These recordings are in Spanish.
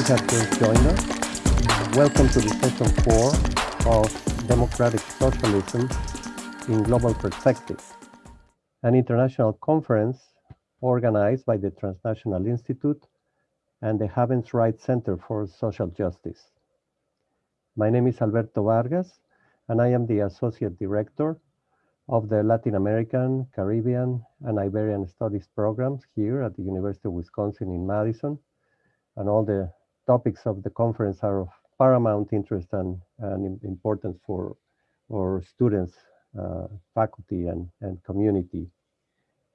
glad you have joined us. Welcome to the session four of Democratic Socialism in Global Perspective, an international conference organized by the Transnational Institute and the Havens Right Center for Social Justice. My name is Alberto Vargas, and I am the Associate Director of the Latin American, Caribbean, and Iberian Studies programs here at the University of Wisconsin in Madison. And all the topics of the conference are of paramount interest and, and importance for our students, uh, faculty, and, and community.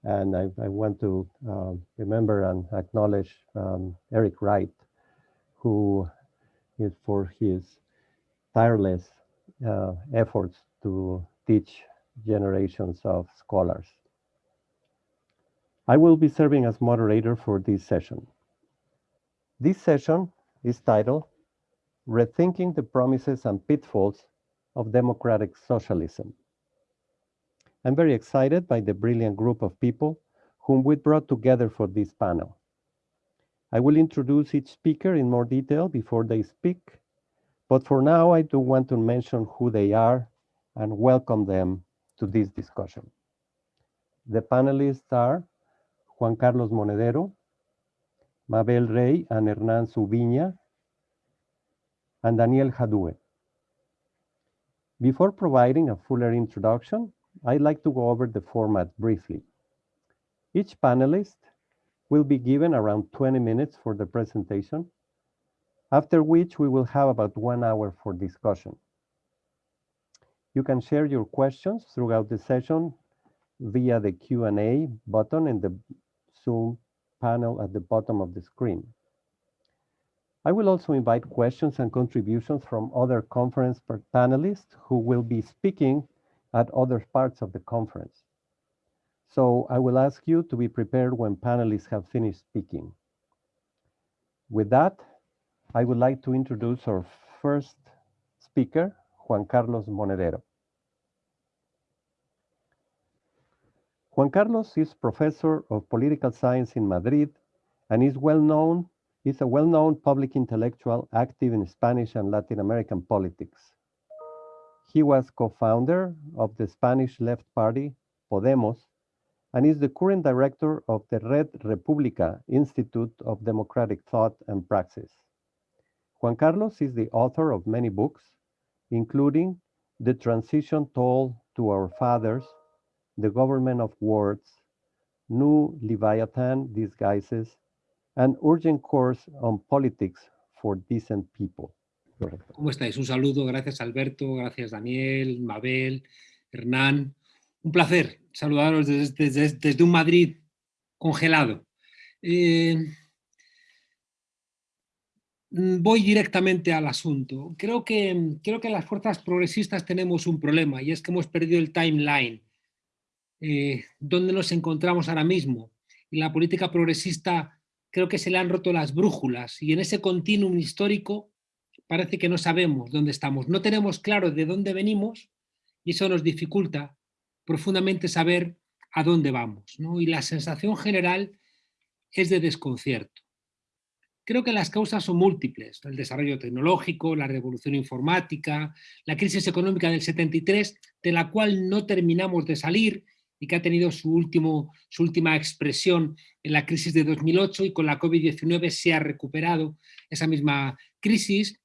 And I, I want to uh, remember and acknowledge um, Eric Wright, who is for his tireless uh, efforts to teach generations of scholars. I will be serving as moderator for this session. This session is titled Rethinking the Promises and Pitfalls of Democratic Socialism. I'm very excited by the brilliant group of people whom we brought together for this panel. I will introduce each speaker in more detail before they speak, but for now I do want to mention who they are and welcome them to this discussion. The panelists are Juan Carlos Monedero, Mabel Rey and Hernan Subiña, and Daniel Hadue. Before providing a fuller introduction, I'd like to go over the format briefly. Each panelist will be given around 20 minutes for the presentation, after which we will have about one hour for discussion. You can share your questions throughout the session via the Q&A button in the Zoom panel at the bottom of the screen. I will also invite questions and contributions from other conference panelists who will be speaking at other parts of the conference. So I will ask you to be prepared when panelists have finished speaking. With that, I would like to introduce our first speaker, Juan Carlos Monedero. Juan Carlos is professor of political science in Madrid and is well known, is a well-known public intellectual active in Spanish and Latin American politics. He was co-founder of the Spanish left party, Podemos, and is the current director of the Red Republica Institute of Democratic Thought and Praxis. Juan Carlos is the author of many books, including The Transition Toll to Our Fathers, the government of words, new Leviathan disguises, and urgent course on politics for decent people. ¿Cómo estáis? Un saludo, gracias Alberto, gracias Daniel, Mabel, Hernán. Un placer saludaros desde, desde, desde un Madrid congelado. Eh, voy directamente al asunto. Creo que, creo que las fuerzas progresistas tenemos un problema y es que hemos perdido el timeline eh, dónde nos encontramos ahora mismo. Y la política progresista creo que se le han roto las brújulas y en ese continuum histórico parece que no sabemos dónde estamos. No tenemos claro de dónde venimos y eso nos dificulta profundamente saber a dónde vamos. Y la sensación general es de desconcierto. Creo que las causas son múltiples, el desarrollo tecnológico, la revolución informática, la crisis económica del 73, de la cual no terminamos de salir y que ha tenido su, último, su última expresión en la crisis de 2008 y con la COVID-19 se ha recuperado esa misma crisis,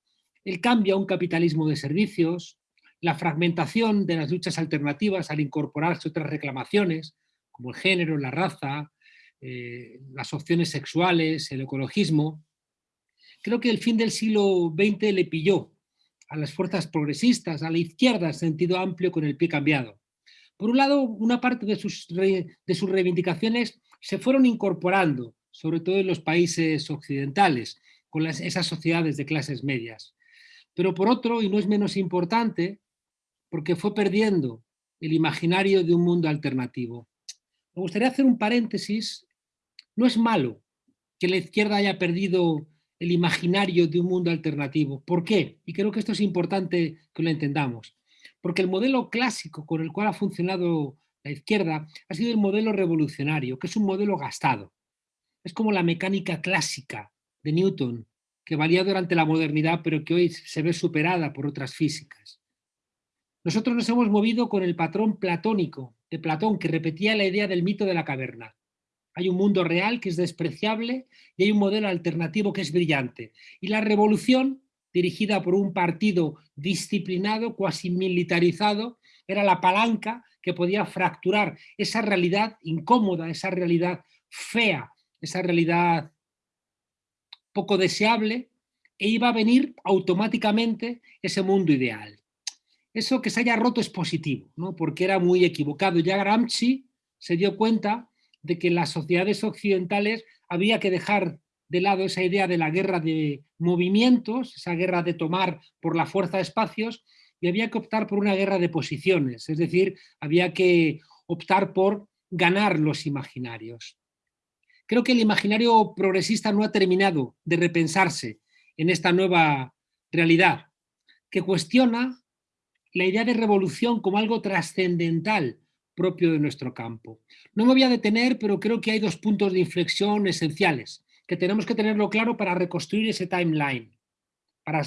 el cambio a un capitalismo de servicios, la fragmentación de las luchas alternativas al incorporarse otras reclamaciones, como el género, la raza, eh, las opciones sexuales, el ecologismo. Creo que el fin del siglo XX le pilló a las fuerzas progresistas, a la izquierda en sentido amplio con el pie cambiado. Por un lado, una parte de sus, de sus reivindicaciones se fueron incorporando, sobre todo en los países occidentales, con esas sociedades de clases medias. Pero por otro, y no es menos importante, porque fue perdiendo el imaginario de un mundo alternativo. Me gustaría hacer un paréntesis. No es malo que la izquierda haya perdido el imaginario de un mundo alternativo. ¿Por qué? Y creo que esto es importante que lo entendamos. Porque el modelo clásico con el cual ha funcionado la izquierda ha sido el modelo revolucionario, que es un modelo gastado. Es como la mecánica clásica de Newton, que valía durante la modernidad, pero que hoy se ve superada por otras físicas. Nosotros nos hemos movido con el patrón platónico de Platón, que repetía la idea del mito de la caverna. Hay un mundo real que es despreciable y hay un modelo alternativo que es brillante. Y la revolución, dirigida por un partido disciplinado, cuasi militarizado, era la palanca que podía fracturar esa realidad incómoda, esa realidad fea, esa realidad poco deseable, e iba a venir automáticamente ese mundo ideal. Eso que se haya roto es positivo, ¿no? porque era muy equivocado. Ya Gramsci se dio cuenta de que en las sociedades occidentales había que dejar de lado esa idea de la guerra de movimientos, esa guerra de tomar por la fuerza espacios, y había que optar por una guerra de posiciones, es decir, había que optar por ganar los imaginarios. Creo que el imaginario progresista no ha terminado de repensarse en esta nueva realidad, que cuestiona la idea de revolución como algo trascendental propio de nuestro campo. No me voy a detener, pero creo que hay dos puntos de inflexión esenciales, que tenemos que tenerlo claro para reconstruir ese timeline. Para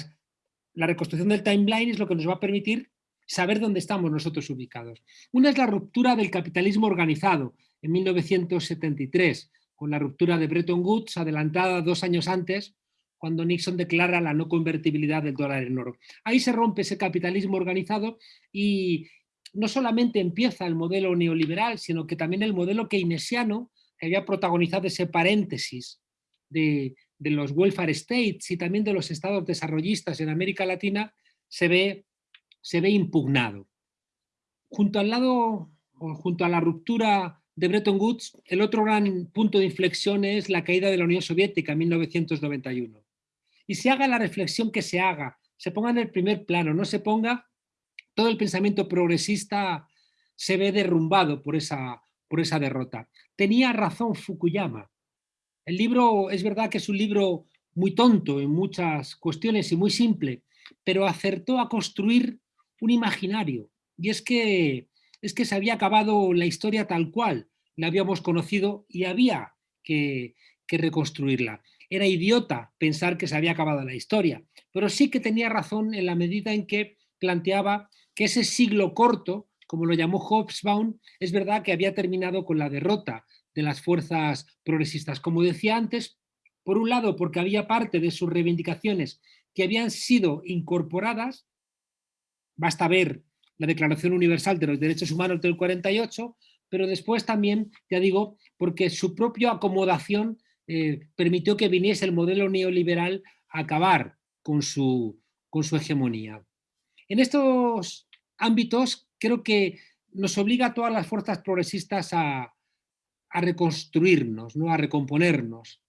la reconstrucción del timeline es lo que nos va a permitir saber dónde estamos nosotros ubicados. Una es la ruptura del capitalismo organizado en 1973, con la ruptura de Bretton Woods, adelantada dos años antes, cuando Nixon declara la no convertibilidad del dólar en oro. Ahí se rompe ese capitalismo organizado y no solamente empieza el modelo neoliberal, sino que también el modelo keynesiano, que había protagonizado ese paréntesis de, los welfare states y también de los estados desarrollistas en América Latina, se ve, se ve impugnado. Junto al lado, junto a la ruptura de Bretton Woods, el otro gran punto de inflexión es la caída de la Unión Soviética en 1991. Y se haga la reflexión que se haga, se ponga en el primer plano, no se ponga, todo el pensamiento progresista se ve derrumbado por esa, por esa derrota. Tenía razón Fukuyama. El libro es verdad que es un libro muy tonto en muchas cuestiones y muy simple, pero acertó a construir un imaginario. Y es que es que se había acabado la historia tal cual la habíamos conocido y había que, reconstruirla. Era idiota pensar que se había acabado la historia, pero sí que tenía razón en la medida en que planteaba que ese siglo corto, como lo llamó Hobsbawm, es verdad que había terminado con la derrota de las fuerzas progresistas. Como decía antes, por un lado porque había parte de sus reivindicaciones que habían sido incorporadas, basta ver la Declaración Universal de los Derechos Humanos del 48, pero después también, ya digo, porque su propia acomodación eh, permitió que viniese el modelo neoliberal a acabar con su, con su hegemonía. En estos ámbitos creo que nos obliga a todas las fuerzas progresistas a, a reconstruirnos, ¿no? a recomponernos.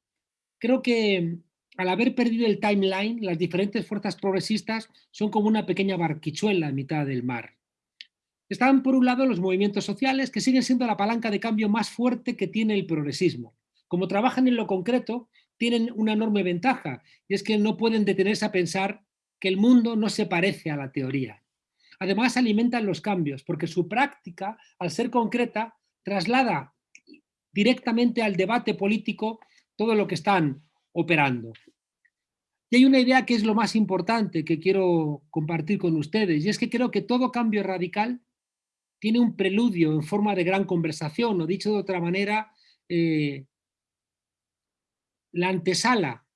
Creo que al haber perdido el timeline, las diferentes fuerzas progresistas son como una pequeña barquichuela en mitad del mar. Están por un lado los movimientos sociales que siguen siendo la palanca de cambio más fuerte que tiene el progresismo. Como trabajan en lo concreto, tienen una enorme ventaja y es que no pueden detenerse a pensar que el mundo no se parece a la teoría. Además alimentan los cambios porque su práctica, al ser concreta, traslada directamente al debate político todo lo que están operando. Y hay una idea que es lo más importante que quiero compartir con ustedes y es que creo que todo cambio radical tiene un preludio en forma de gran conversación, o dicho de otra manera, eh, la antesala,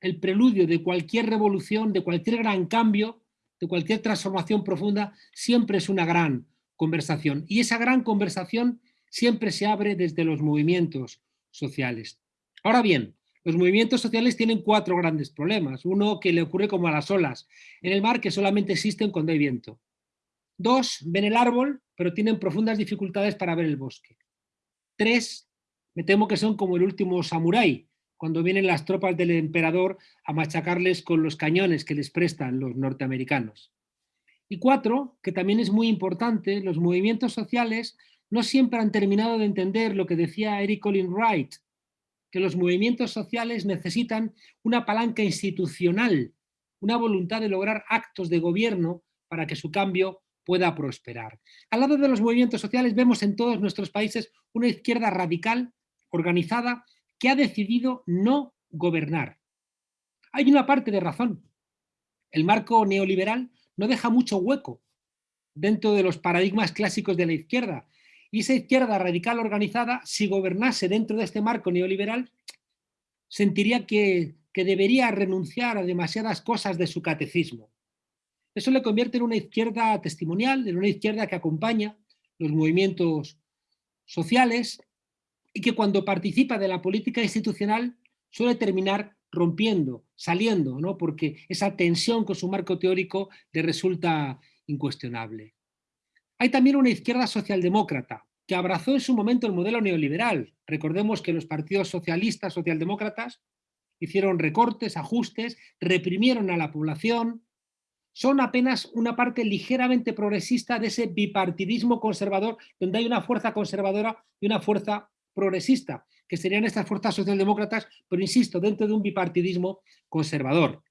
el preludio de cualquier revolución, de cualquier gran cambio, de cualquier transformación profunda, siempre es una gran conversación. Y esa gran conversación siempre se abre desde los movimientos sociales. Ahora bien, los movimientos sociales tienen cuatro grandes problemas. Uno que le ocurre como a las olas en el mar que solamente existen cuando hay viento. Dos, ven el árbol, pero tienen profundas dificultades para ver el bosque. Tres, me temo que son como el último samurái, cuando vienen las tropas del emperador a machacarles con los cañones que les prestan los norteamericanos. Y cuatro, que también es muy importante, los movimientos sociales no siempre han terminado de entender lo que decía Eric Colin Wright, que los movimientos sociales necesitan una palanca institucional, una voluntad de lograr actos de gobierno para que su cambio pueda prosperar. Al lado de los movimientos sociales vemos en todos nuestros países una izquierda radical, organizada, que ha decidido no gobernar. Hay una parte de razón. El marco neoliberal no deja mucho hueco dentro de los paradigmas clásicos de la izquierda. Y esa izquierda radical organizada, si gobernase dentro de este marco neoliberal, sentiría que, que debería renunciar a demasiadas cosas de su catecismo. Eso le convierte en una izquierda testimonial, en una izquierda que acompaña los movimientos sociales y que cuando participa de la política institucional suele terminar rompiendo, saliendo, ¿no? porque esa tensión con su marco teórico le resulta incuestionable. Hay también una izquierda socialdemócrata que abrazó en su momento el modelo neoliberal. Recordemos que los partidos socialistas, socialdemócratas, hicieron recortes, ajustes, reprimieron a la población, son apenas una parte ligeramente progresista de ese bipartidismo conservador, donde hay una fuerza conservadora y una fuerza progresista, que serían estas fuerzas socialdemócratas, pero insisto, dentro de un bipartidismo conservador,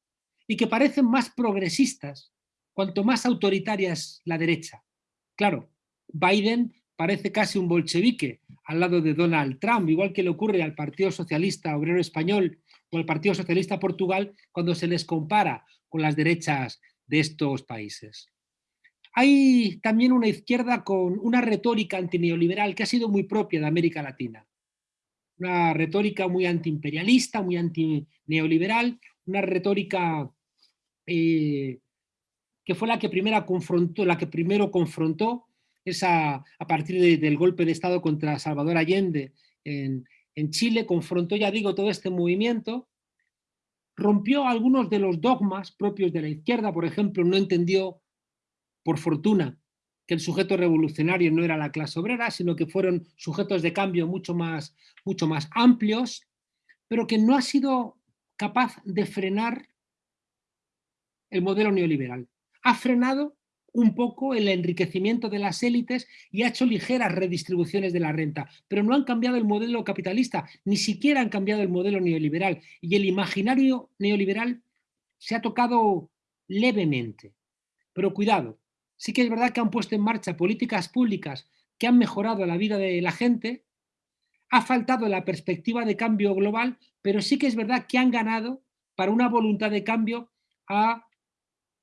y que parecen más progresistas cuanto más autoritaria es la derecha. Claro, Biden parece casi un bolchevique al lado de Donald Trump, igual que le ocurre al Partido Socialista Obrero Español o al Partido Socialista Portugal cuando se les compara con las derechas de estos países. Hay también una izquierda con una retórica antineoliberal que ha sido muy propia de América Latina. Una retórica muy antiimperialista, muy antineoliberal, una retórica eh, que fue la que, primero confrontó, la que primero confrontó esa, a partir del golpe de Estado contra Salvador Allende en, en Chile, confrontó, ya digo, todo este movimiento rompió algunos de los dogmas propios de la izquierda, por ejemplo, no entendió, por fortuna, que el sujeto revolucionario no era la clase obrera, sino que fueron sujetos de cambio mucho más, mucho más amplios, pero que no ha sido capaz de frenar el modelo neoliberal. Ha frenado un poco el enriquecimiento de las élites y ha hecho ligeras redistribuciones de la renta, pero no han cambiado el modelo capitalista, ni siquiera han cambiado el modelo neoliberal. Y el imaginario neoliberal se ha tocado levemente. Pero cuidado, sí que es verdad que han puesto en marcha políticas públicas que han mejorado la vida de la gente, ha faltado la perspectiva de cambio global, pero sí que es verdad que han ganado para una voluntad de cambio a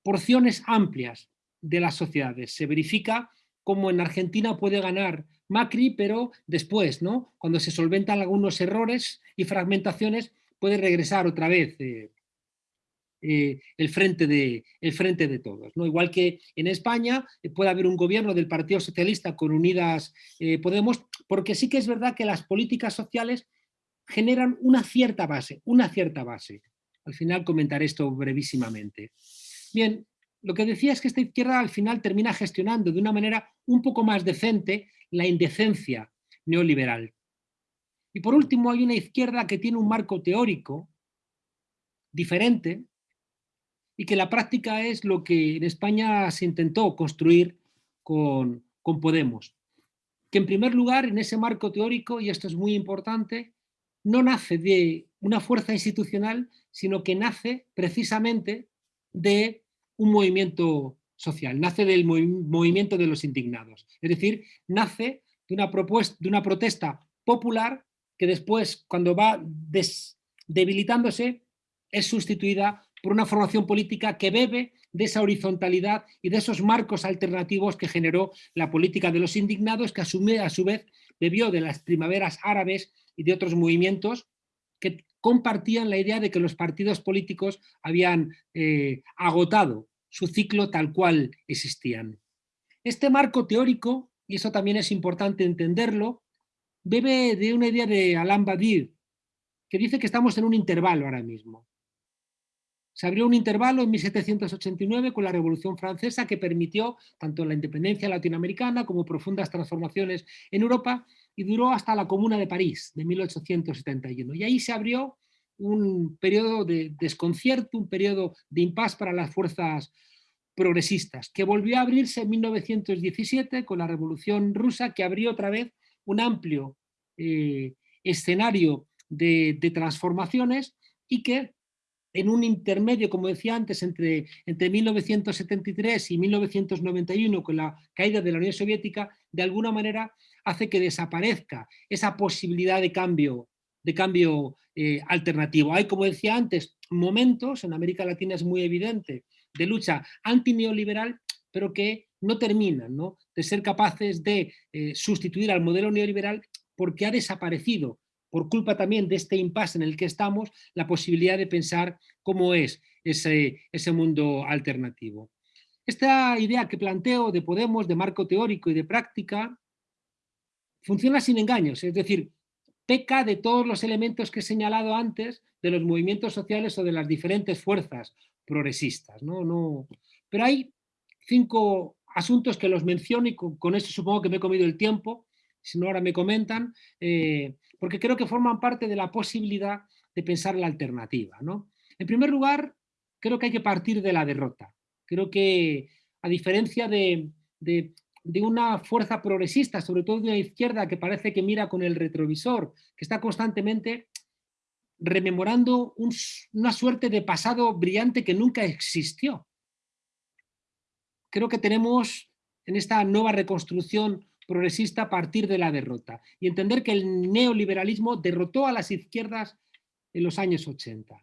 porciones amplias, de las sociedades. Se verifica cómo en Argentina puede ganar Macri, pero después, ¿no? cuando se solventan algunos errores y fragmentaciones, puede regresar otra vez eh, eh, el, frente de, el frente de todos. ¿no? Igual que en España eh, puede haber un gobierno del Partido Socialista con Unidas Podemos, porque sí que es verdad que las políticas sociales generan una cierta base, una cierta base. Al final comentaré esto brevísimamente. Bien, lo que decía es que esta izquierda al final termina gestionando de una manera un poco más decente la indecencia neoliberal. Y por último hay una izquierda que tiene un marco teórico diferente y que la práctica es lo que en España se intentó construir con, con Podemos. Que en primer lugar, en ese marco teórico, y esto es muy importante, no nace de una fuerza institucional, sino que nace precisamente de un movimiento social, nace del movimiento de los indignados. Es decir, nace de una, propuesta, de una protesta popular que después, cuando va debilitándose, es sustituida por una formación política que bebe de esa horizontalidad y de esos marcos alternativos que generó la política de los indignados, que a su vez bebió de las primaveras árabes y de otros movimientos que compartían la idea de que los partidos políticos habían eh, agotado su ciclo tal cual existían. Este marco teórico, y eso también es importante entenderlo, bebe de una idea de Alain Badir, que dice que estamos en un intervalo ahora mismo. Se abrió un intervalo en 1789 con la Revolución Francesa que permitió tanto la independencia latinoamericana como profundas transformaciones en Europa y duró hasta la Comuna de París de 1871. Y ahí se abrió un periodo de desconcierto, un periodo de impas para las fuerzas progresistas, que volvió a abrirse en 1917 con la Revolución Rusa, que abrió otra vez un amplio eh, escenario de, de, transformaciones y que en un intermedio, como decía antes, entre, entre 1973 y 1991, con la caída de la Unión Soviética, de alguna manera hace que desaparezca esa posibilidad de cambio, de cambio eh, alternativo. Hay, como decía antes, momentos, en América Latina es muy evidente, de lucha antineoliberal, pero que no terminan de ser capaces de eh, sustituir al modelo neoliberal porque ha desaparecido, por culpa también de este impasse en el que estamos, la posibilidad de pensar cómo es ese, ese mundo alternativo. Esta idea que planteo de Podemos, de marco teórico y de práctica, funciona sin engaños, es decir, peca de todos los elementos que he señalado antes de los movimientos sociales o de las diferentes fuerzas progresistas. ¿no? No, pero hay cinco asuntos que los menciono y con, eso supongo que me he comido el tiempo, si no ahora me comentan, eh, porque creo que forman parte de la posibilidad de pensar la alternativa. ¿no? En primer lugar, creo que hay que partir de la derrota. Creo que, a diferencia de, una fuerza progresista, sobre todo de una izquierda que parece que mira con el retrovisor, que está constantemente rememorando una suerte de pasado brillante que nunca existió. Creo que tenemos en esta nueva reconstrucción progresista a partir de la derrota y entender que el neoliberalismo derrotó a las izquierdas en los años 80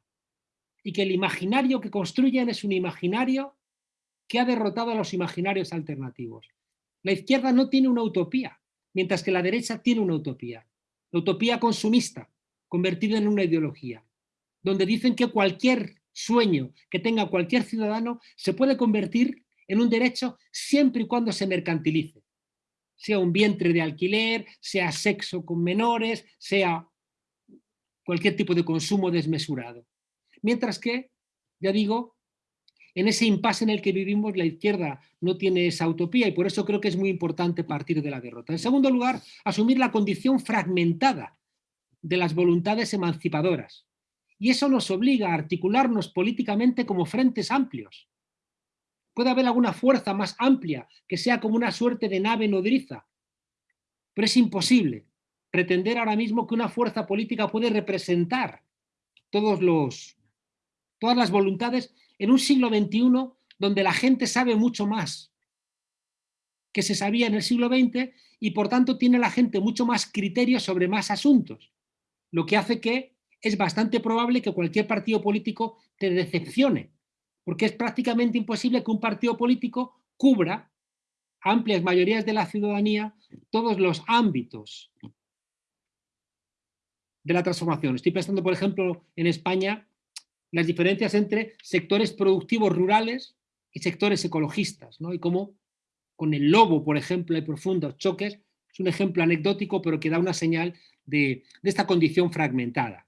y que el imaginario que construyen es un imaginario que ha derrotado a los imaginarios alternativos. La izquierda no tiene una utopía, mientras que la derecha tiene una utopía. La utopía consumista, convertida en una ideología, donde dicen que cualquier sueño que tenga cualquier ciudadano se puede convertir en un derecho siempre y cuando se mercantilice. Sea un vientre de alquiler, sea sexo con menores, sea cualquier tipo de consumo desmesurado. Mientras que, ya digo, en ese impasse en el que vivimos la izquierda no tiene esa utopía y por eso creo que es muy importante partir de la derrota. En segundo lugar, asumir la condición fragmentada de las voluntades emancipadoras. Y eso nos obliga a articularnos políticamente como frentes amplios. Puede haber alguna fuerza más amplia que sea como una suerte de nave nodriza, pero es imposible pretender ahora mismo que una fuerza política puede representar todos los, todas las voluntades en un siglo XXI donde la gente sabe mucho más que se sabía en el siglo XX y por tanto tiene la gente mucho más criterios sobre más asuntos lo que hace que es bastante probable que cualquier partido político te decepcione, porque es prácticamente imposible que un partido político cubra amplias mayorías de la ciudadanía todos los ámbitos de la transformación. Estoy pensando, por ejemplo, en España, las diferencias entre sectores productivos rurales y sectores ecologistas, ¿no? y cómo con el lobo, por ejemplo, hay profundos choques, es un ejemplo anecdótico, pero que da una señal de, esta condición fragmentada.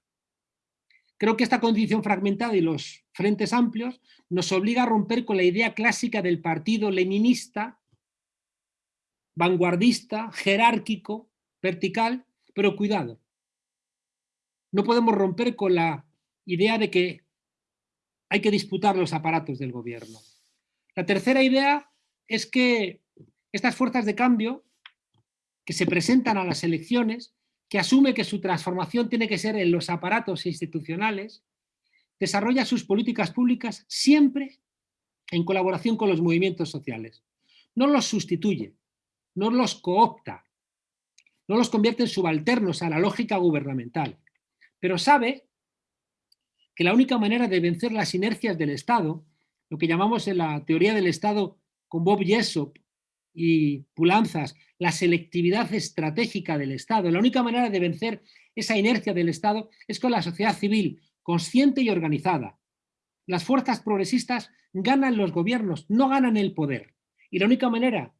Creo que esta condición fragmentada y los frentes amplios nos obliga a romper con la idea clásica del partido leninista, vanguardista, jerárquico, vertical, pero cuidado. No podemos romper con la idea de que hay que disputar los aparatos del gobierno. La tercera idea es que estas fuerzas de cambio que se presentan a las elecciones que asume que su transformación tiene que ser en los aparatos institucionales, desarrolla sus políticas públicas siempre en colaboración con los movimientos sociales. No los sustituye, no los coopta, no los convierte en subalternos a la lógica gubernamental, pero sabe que la única manera de vencer las inercias del Estado, lo que llamamos en la teoría del Estado con Bob Jessop y Pulanzas, la selectividad estratégica del Estado. La única manera de vencer esa inercia del Estado es con la sociedad civil, consciente y organizada. Las fuerzas progresistas ganan los gobiernos, no ganan el poder. Y la única manera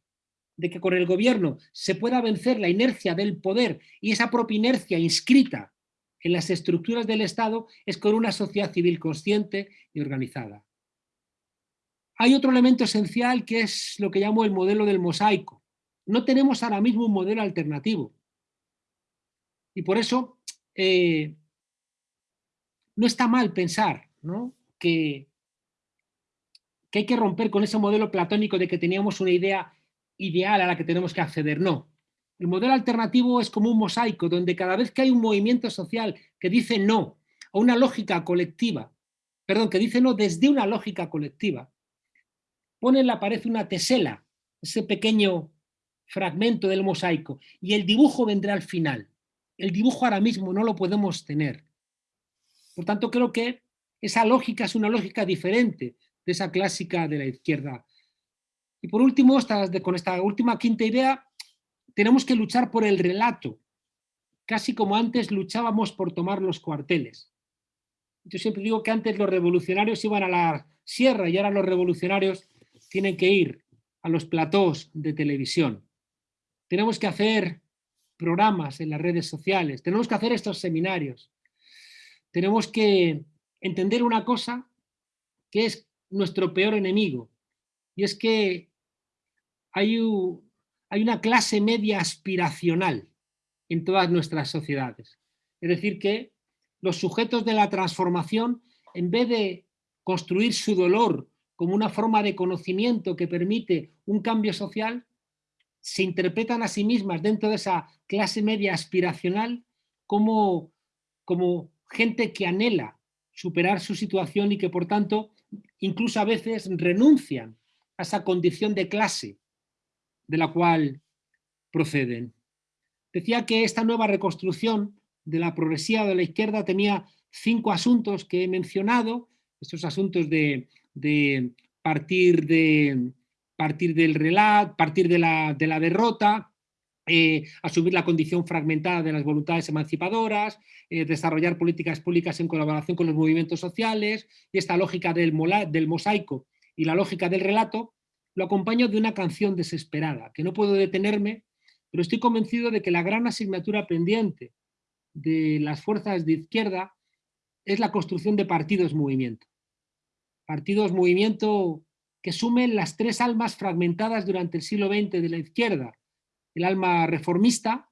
de que con el gobierno se pueda vencer la inercia del poder y esa propia inercia inscrita en las estructuras del Estado es con una sociedad civil consciente y organizada. Hay otro elemento esencial que es lo que llamo el modelo del mosaico. No tenemos ahora mismo un modelo alternativo. Y por eso eh, no está mal pensar Que, que hay que romper con ese modelo platónico de que teníamos una idea ideal a la que tenemos que acceder. No. El modelo alternativo es como un mosaico donde cada vez que hay un movimiento social que dice no a una lógica colectiva, perdón, que dice no desde una lógica colectiva, pone en la pared una tesela, ese pequeño fragmento del mosaico, y el dibujo vendrá al final. El dibujo ahora mismo no lo podemos tener. Por tanto, creo que esa lógica es una lógica diferente de esa clásica de la izquierda. Y por último, con esta última quinta idea, tenemos que luchar por el relato, casi como antes luchábamos por tomar los cuarteles. Yo siempre digo que antes los revolucionarios iban a la sierra y ahora los revolucionarios tienen que ir a los platós de televisión. Tenemos que hacer programas en las redes sociales, tenemos que hacer estos seminarios. Tenemos que entender una cosa que es nuestro peor enemigo, y es que hay, hay una clase media aspiracional en todas nuestras sociedades. Es decir, que los sujetos de la transformación, en vez de construir su dolor como una forma de conocimiento que permite un cambio social, se interpretan a sí mismas dentro de esa clase media aspiracional como, como gente que anhela superar su situación y que por tanto incluso a veces renuncian a esa condición de clase de la cual proceden. Decía que esta nueva reconstrucción de la progresía de la izquierda tenía cinco asuntos que he mencionado, estos asuntos de, partir, de partir del relato, partir de la, de la derrota, eh, asumir la condición fragmentada de las voluntades emancipadoras, eh, desarrollar políticas públicas en colaboración con los movimientos sociales, y esta lógica del, del mosaico y la lógica del relato, lo acompaño de una canción desesperada, que no puedo detenerme, pero estoy convencido de que la gran asignatura pendiente de las fuerzas de izquierda es la construcción de partidos-movimiento. Partidos-movimiento que sumen las tres almas fragmentadas durante el siglo XX de la izquierda, el alma reformista,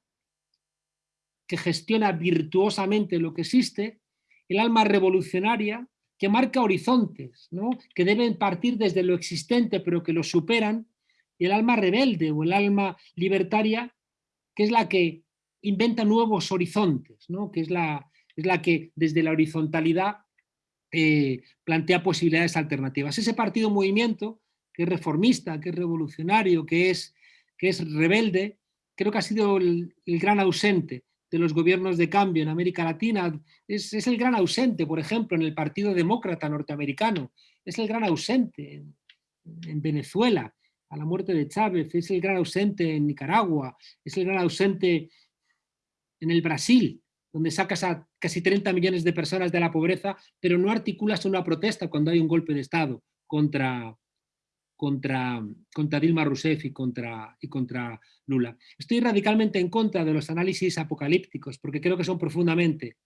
que gestiona virtuosamente lo que existe, el alma revolucionaria, que marca horizontes, ¿no? que deben partir desde lo existente pero que lo superan, y el alma rebelde o el alma libertaria, que es la que inventa nuevos horizontes, ¿no? que es la, es la que desde la horizontalidad eh, plantea posibilidades alternativas. Ese partido movimiento, que es reformista, que es revolucionario, que es que es rebelde, creo que ha sido el, gran ausente de los gobiernos de cambio en América Latina, es, el gran ausente, por ejemplo, en el Partido Demócrata norteamericano, es el gran ausente en, Venezuela, a la muerte de Chávez, es el gran ausente en Nicaragua, es el gran ausente en el Brasil, donde sacas a casi 30 millones de personas de la pobreza, pero no articulas una protesta cuando hay un golpe de Estado contra, contra, contra Dilma Rousseff y contra, y contra Lula. Estoy radicalmente en contra de los análisis apocalípticos porque creo que son profundamente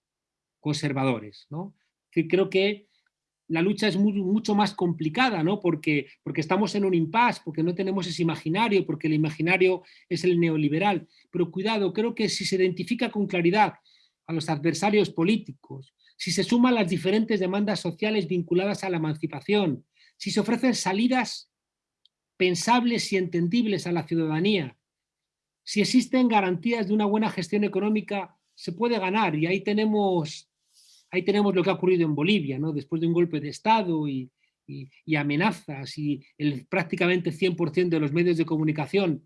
conservadores. ¿no? creo que la lucha es mucho más complicada, ¿no? porque, porque estamos en un impasse, porque no tenemos ese imaginario, porque el imaginario es el neoliberal. Pero cuidado, creo que si se identifica con claridad a los adversarios políticos, si se suman las diferentes demandas sociales vinculadas a la emancipación, si se ofrecen salidas pensables y entendibles a la ciudadanía. Si existen garantías de una buena gestión económica, se puede ganar y ahí tenemos, ahí tenemos lo que ha ocurrido en Bolivia, ¿no? después de un golpe de Estado y, amenazas y el prácticamente 100% de los medios de comunicación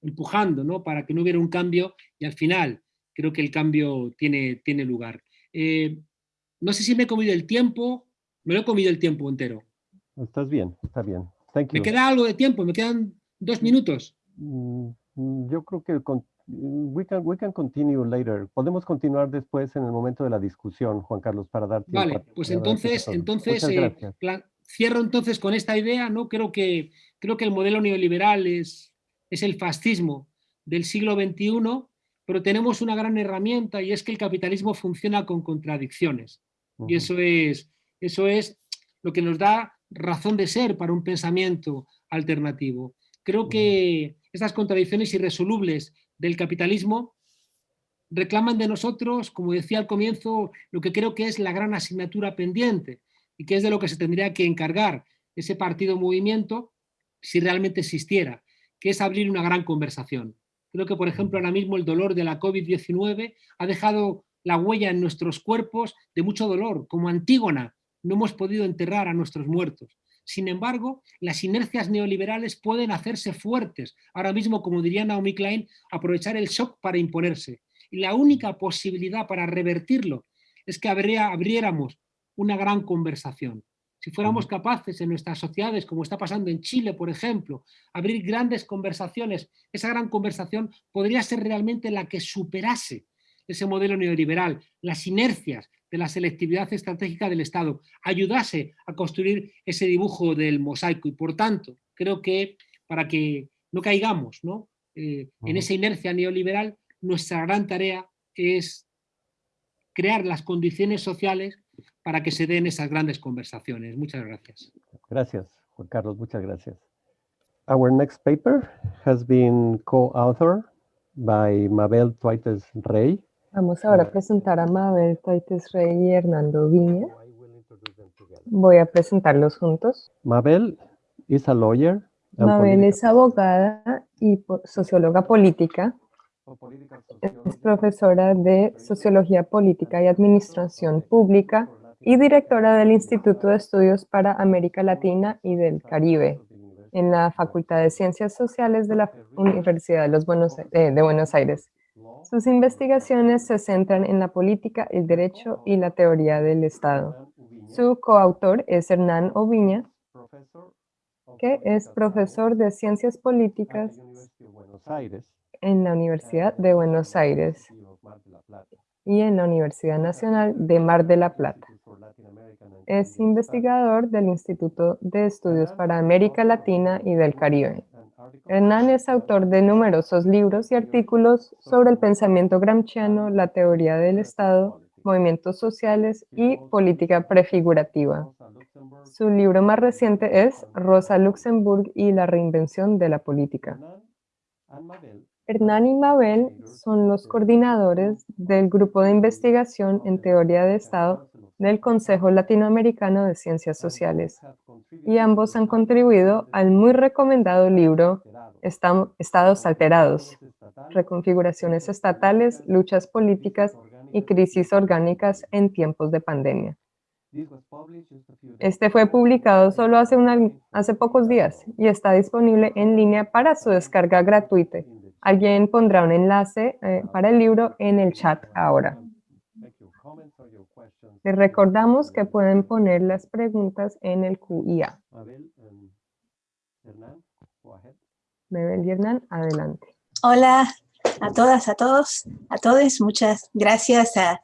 empujando ¿no? para que no hubiera un cambio y al final creo que el cambio tiene, tiene lugar. Eh, no sé si me he comido el tiempo, me lo he comido el tiempo entero. Estás bien, está bien. Me queda algo de tiempo, me quedan dos minutos. Mm, mm, yo creo que we can, we can continue later. Podemos continuar después en el momento de la discusión, Juan Carlos, para dar tiempo. Vale, pues entonces, entonces eh, cierro entonces con esta idea, ¿no? Creo que, creo que el modelo neoliberal es, es el fascismo del siglo XXI, pero tenemos una gran herramienta y es que el capitalismo funciona con contradicciones. Y eso es, eso es lo que nos da razón de ser para un pensamiento alternativo. Creo que estas contradicciones irresolubles del capitalismo reclaman de nosotros, como decía al comienzo, lo que creo que es la gran asignatura pendiente y que es de lo que se tendría que encargar ese partido movimiento si realmente existiera, que es abrir una gran conversación. Creo que, por ejemplo, ahora mismo el dolor de la COVID-19 ha dejado la huella en nuestros cuerpos de mucho dolor, como Antígona, no hemos podido enterrar a nuestros muertos. Sin embargo, las inercias neoliberales pueden hacerse fuertes. Ahora mismo, como diría Naomi Klein, aprovechar el shock para imponerse. Y la única posibilidad para revertirlo es que abriéramos una gran conversación. Si fuéramos capaces en nuestras sociedades, como está pasando en Chile, por ejemplo, abrir grandes conversaciones, esa gran conversación podría ser realmente la que superase ese modelo neoliberal, las inercias de la selectividad estratégica del Estado, ayudase a construir ese dibujo del mosaico y por tanto creo que para que no caigamos ¿no? Eh, en esa inercia neoliberal, nuestra gran tarea es crear las condiciones sociales para que se den esas grandes conversaciones. Muchas gracias. Gracias, Juan Carlos, muchas gracias. Our next paper has been co-authored by Mabel Tuites Rey. Vamos ahora a presentar a Mabel Tuites Rey y Hernando Viña. Voy a presentarlos juntos. Mabel is a lawyer. Mabel es abogada y socióloga política. Es profesora de Sociología Política y Administración Pública y directora del Instituto de Estudios para América Latina y del Caribe en la Facultad de Ciencias Sociales de la Universidad de, los Buenos, eh, de Buenos Aires. Sus investigaciones se centran en la política, el derecho y la teoría del Estado. Su coautor es Hernán Oviña, que es profesor de Ciencias Políticas en la Universidad de Buenos Aires y en la Universidad Nacional de Mar de la Plata. Es investigador del Instituto de Estudios para América Latina y del Caribe. Hernán es autor de numerosos libros y artículos sobre el pensamiento gramsciano, la teoría del Estado, movimientos sociales y política prefigurativa. Su libro más reciente es Rosa Luxemburg y la reinvención de la política. Hernán y Mabel son los coordinadores del Grupo de Investigación en Teoría de Estado del Consejo Latinoamericano de Ciencias Sociales y ambos han contribuido al muy recomendado libro Estados Alterados, Reconfiguraciones Estatales, Luchas Políticas y Crisis Orgánicas en Tiempos de Pandemia. Este fue publicado solo hace, hace pocos días y está disponible en línea para su descarga gratuita. Alguien pondrá un enlace eh, para el libro en el chat ahora. Les recordamos que pueden poner las preguntas en el QIA. Mabel y Hernán, adelante. Hola a todas, a todos, a todos. Muchas gracias a,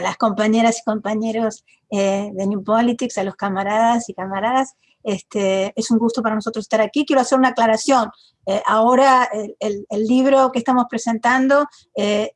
las compañeras y compañeros eh, de New Politics, a los camaradas y camaradas. Este, es un gusto para nosotros estar aquí. Quiero hacer una aclaración. Eh, ahora el, libro que estamos presentando eh,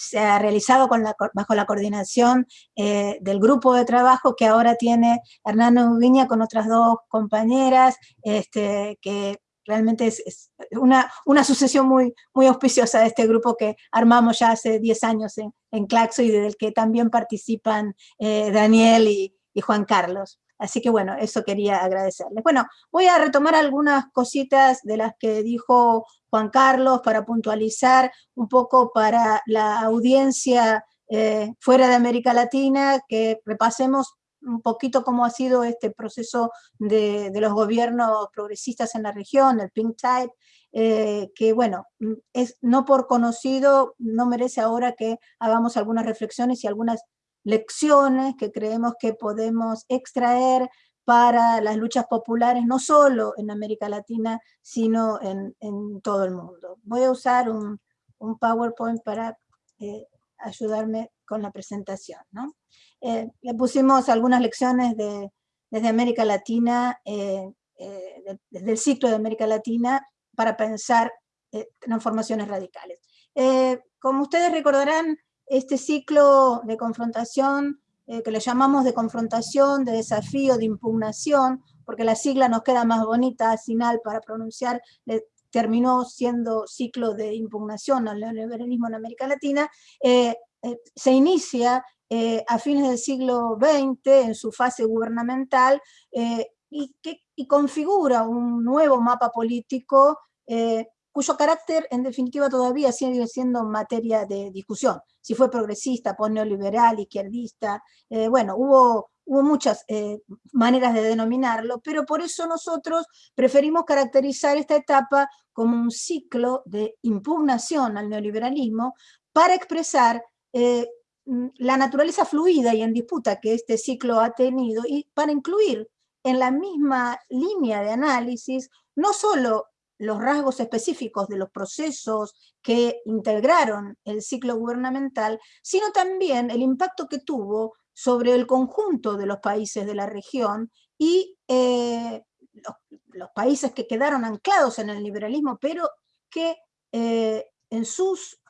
se ha realizado bajo la coordinación del grupo de trabajo que ahora tiene Hernando Viña con otras dos compañeras este, que realmente es, una, una, sucesión muy, muy auspiciosa de este grupo que armamos ya hace 10 años en, en Claxo y del que también participan eh, Daniel y, Juan Carlos. Así que bueno, eso quería agradecerles. Bueno, voy a retomar algunas cositas de las que dijo Juan Carlos para puntualizar un poco para la audiencia eh, fuera de América Latina, que repasemos un poquito cómo ha sido este proceso de, los gobiernos progresistas en la región, el Pink Tide, eh, que bueno, es no por conocido, no merece ahora que hagamos algunas reflexiones y algunas lecciones que creemos que podemos extraer para las luchas populares, no solo en América Latina, sino en, todo el mundo. Voy a usar un, PowerPoint para eh, ayudarme con la presentación. ¿no? Eh, le pusimos algunas lecciones de, desde América Latina, eh, eh, desde el ciclo de América Latina, para pensar transformaciones radicales. como ustedes recordarán, este ciclo de confrontación, que le llamamos de confrontación, de desafío, de impugnación, porque la sigla nos queda más bonita, final para pronunciar, terminó siendo ciclo de impugnación al neoliberalismo en América Latina, se inicia eh, a fines del siglo XX en su fase gubernamental eh, y, que, configura un nuevo mapa político eh, cuyo carácter en definitiva todavía sigue siendo materia de discusión. Si fue progresista, neoliberal, izquierdista, bueno, hubo, muchas maneras de denominarlo, pero por eso nosotros preferimos caracterizar esta etapa como un ciclo de impugnación al neoliberalismo para expresar mm, la naturaleza fluida y en disputa que este ciclo ha tenido y para incluir en la misma línea de análisis no solo los rasgos específicos de los procesos que integraron el ciclo gubernamental, sino también el impacto que tuvo sobre el conjunto de los países de la región y eh, los, países que quedaron anclados en el liberalismo, pero que eh, en sus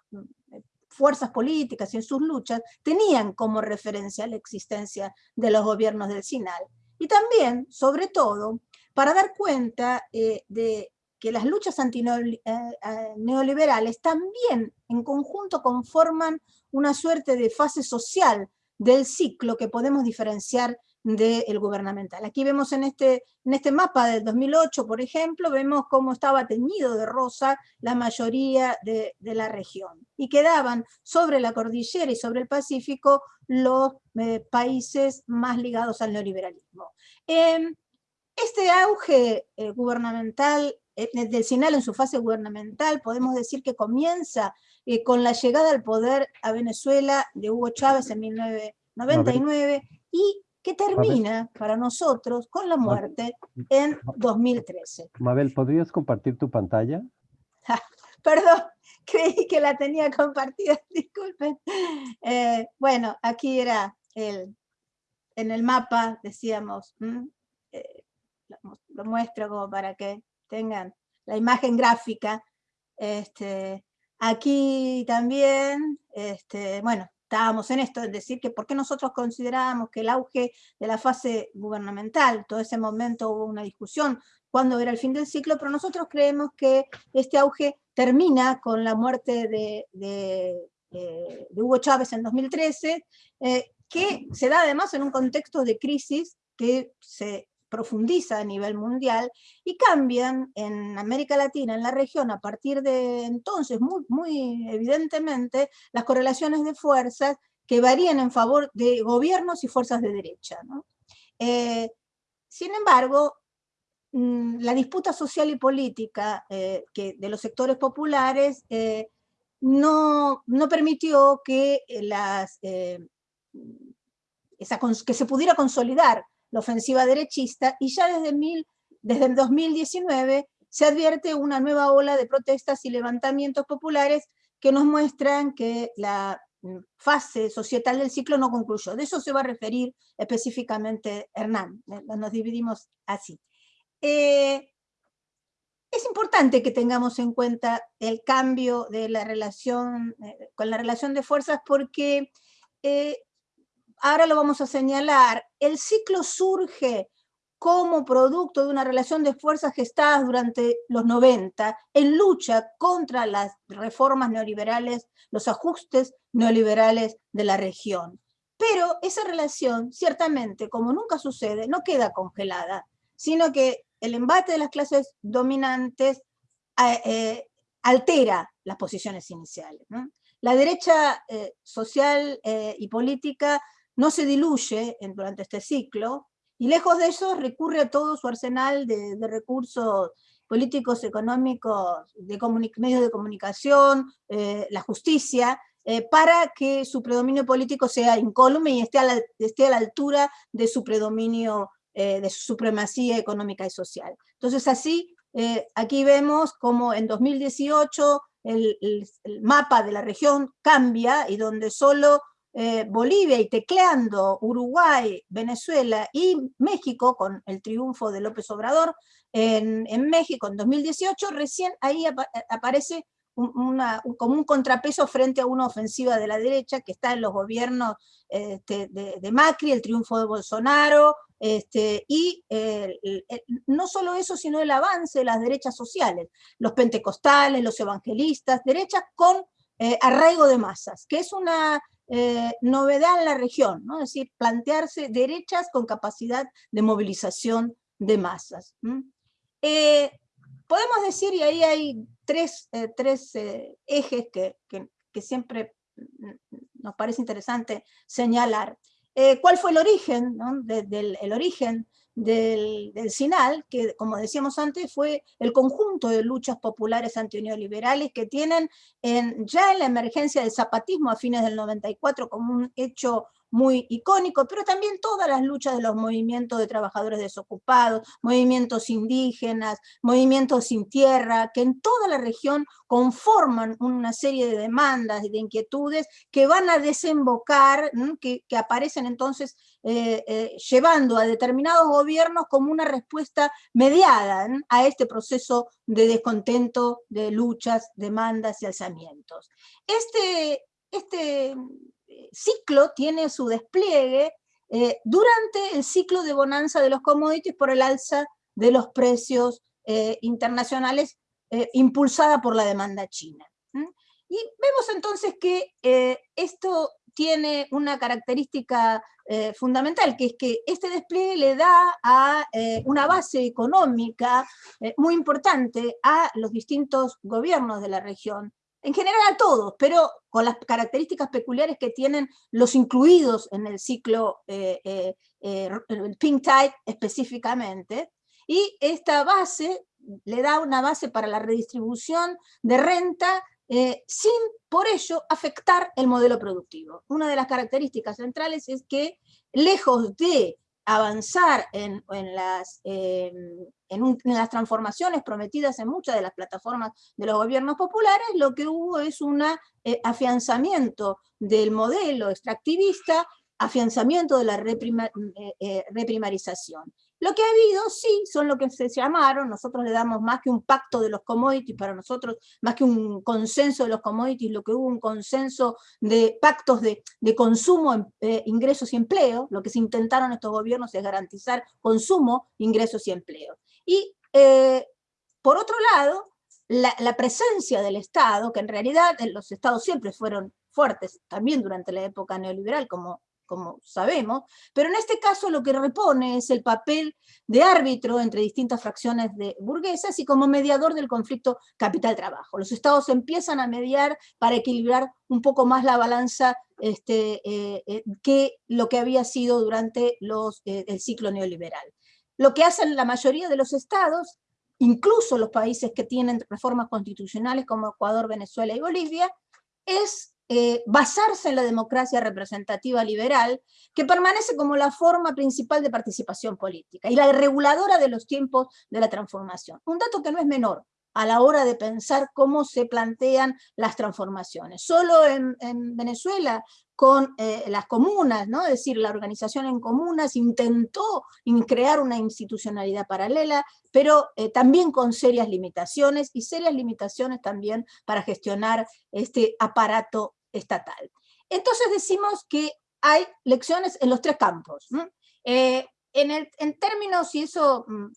fuerzas políticas y en sus luchas tenían como referencia la existencia de los gobiernos del Sinal. Y también, sobre todo, para dar cuenta eh, de que las luchas antineoliberales eh, también en conjunto conforman una suerte de fase social del ciclo que podemos diferenciar del gubernamental. Aquí vemos en este, en este mapa del 2008, por ejemplo, vemos cómo estaba teñido de rosa la mayoría de, la región. Y quedaban sobre la cordillera y sobre el Pacífico los eh, países más ligados al neoliberalismo. Este auge eh, gubernamental eh, del SINAL en su fase gubernamental, podemos decir que comienza con la llegada al poder a Venezuela de Hugo Chávez en 1999 y que termina para nosotros con la muerte en 2013. Mabel, ¿podrías compartir tu pantalla? Perdón, creí que la tenía compartida, disculpen. Eh, bueno, aquí era el, en el mapa, decíamos, eh, lo, muestro como para que tengan la imagen gráfica. Este, aquí también, este, bueno, estábamos en esto, es decir, que por qué nosotros considerábamos que el auge de la fase gubernamental, todo ese momento hubo una discusión cuándo era el fin del ciclo, pero nosotros creemos que este auge termina con la muerte de, de, Hugo Chávez en 2013, eh, que se da además en un contexto de crisis que se profundiza a nivel mundial y cambian en América Latina, en la región, a partir de entonces, muy, evidentemente, las correlaciones de fuerzas que varían en favor de gobiernos y fuerzas de derecha. Eh, sin embargo, mm, la disputa social y política eh, que de los sectores populares eh, no, no, permitió que, las, que se pudiera consolidar la ofensiva derechista, y ya desde, el 2019 se advierte una nueva ola de protestas y levantamientos populares que nos muestran que la mm, fase societal del ciclo no concluyó. De eso se va a referir específicamente Hernán, eh, nos dividimos así. Eh, es importante que tengamos en cuenta el cambio de la relación, eh, con la relación de fuerzas porque ahora lo vamos a señalar, el ciclo surge como producto de una relación de fuerzas gestadas durante los 90 en lucha contra las reformas neoliberales, los ajustes neoliberales de la región. Pero esa relación, ciertamente, como nunca sucede, no queda congelada, sino que el embate de las clases dominantes eh, eh, altera las posiciones iniciales. La derecha eh, social y política no se diluye durante este ciclo, y lejos de eso recurre a todo su arsenal de, recursos políticos, económicos, de medios de comunicación, eh, la justicia, eh, para que su predominio político sea incólume y esté a la, esté a la altura de su predominio, eh, de su supremacía económica y social. Entonces así, aquí vemos como en 2018 el, el, mapa de la región cambia y donde solo eh, Bolivia y tecleando Uruguay, Venezuela y México con el triunfo de López Obrador en, México en 2018, recién ahí aparece como un contrapeso frente a una ofensiva de la derecha que está en los gobiernos este, de, Macri, el triunfo de Bolsonaro, este, y no solo eso, sino el avance de las derechas sociales, los pentecostales, los evangelistas, derechas con eh, arraigo de masas, que es una eh, novedad en la región, ¿no? es decir, plantearse derechas con capacidad de movilización de masas. Eh, podemos decir, y ahí hay tres, eh, tres ejes que, que, siempre nos parece interesante señalar. ¿Cuál fue el origen, ¿no? del el origen del, SINAL, que como decíamos antes fue el conjunto de luchas populares antineoliberales que tienen en, ya en la emergencia del zapatismo a fines del 94 como un hecho muy icónico, pero también todas las luchas de los movimientos de trabajadores desocupados, movimientos indígenas, movimientos sin tierra, que en toda la región conforman una serie de demandas y de inquietudes que van a desembocar, que, aparecen entonces eh, eh, llevando a determinados gobiernos como una respuesta mediada a este proceso de descontento, de luchas, demandas y alzamientos. Este, este ciclo tiene su despliegue eh, durante el ciclo de bonanza de los commodities por el alza de los precios eh, internacionales eh, impulsada por la demanda china. Y vemos entonces que esto tiene una característica fundamental, que es que este despliegue le da a una base económica muy importante a los distintos gobiernos de la región, en general a todos, pero con las características peculiares que tienen los incluidos en el ciclo eh, eh, eh, Pink Tide específicamente, y esta base le da una base para la redistribución de renta sin por ello afectar el modelo productivo. Una de las características centrales es que lejos de avanzar en, las, em, las transformaciones prometidas en muchas de las plataformas de los gobiernos populares, lo que hubo es un eh, afianzamiento del modelo extractivista, afianzamiento de la eh, eh, reprimarización. Lo que ha habido, sí, son lo que se llamaron, nosotros le damos más que un pacto de los commodities, para nosotros, más que un consenso de los commodities, lo que hubo un consenso de pactos de, consumo, eh, ingresos y empleo, lo que se intentaron estos gobiernos es garantizar consumo, ingresos y empleo. Y eh, por otro lado, la, la presencia del Estado, que en realidad los Estados siempre fueron fuertes, también durante la época neoliberal, como como sabemos, pero en este caso lo que repone es el papel de árbitro entre distintas fracciones de burguesas y como mediador del conflicto capital-trabajo. Los estados empiezan a mediar para equilibrar un poco más la balanza este, eh, eh, que lo que había sido durante eh, el ciclo neoliberal. Lo que hacen la mayoría de los estados, incluso los países que tienen reformas constitucionales como Ecuador, Venezuela y Bolivia, es eh, basarse en la democracia representativa liberal, que permanece como la forma principal de participación política y la reguladora de los tiempos de la transformación. Un dato que no es menor a la hora de pensar cómo se plantean las transformaciones. Solo en, Venezuela, con eh, las comunas, ¿no? es decir, la organización en comunas intentó crear una institucionalidad paralela, pero eh, también con serias limitaciones, y serias limitaciones también para gestionar este aparato estatal. Entonces decimos que hay lecciones en los tres campos. Eh, en, términos, y eso mm,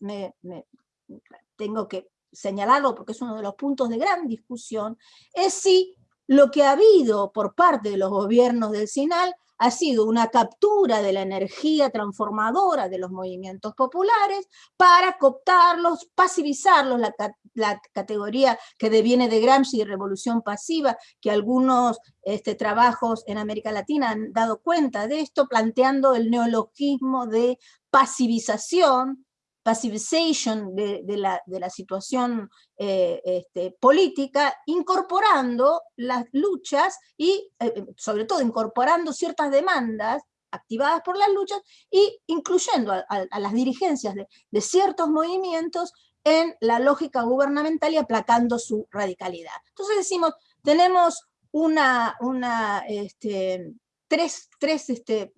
tengo que señalarlo porque es uno de los puntos de gran discusión, es si lo que ha habido por parte de los gobiernos del SINAL ha sido una captura de la energía transformadora de los movimientos populares para cooptarlos, pasivizarlos, la, categoría que deviene de Gramsci revolución pasiva, que algunos este, trabajos en América Latina han dado cuenta de esto, planteando el neologismo de pasivización, passivization de, la, situación eh, este, política, incorporando las luchas y eh, eh, sobre todo incorporando ciertas demandas activadas por las luchas y incluyendo a, las dirigencias de, ciertos movimientos en la lógica gubernamental y aplacando su radicalidad. Entonces decimos, tenemos una, una este, tres, tres este,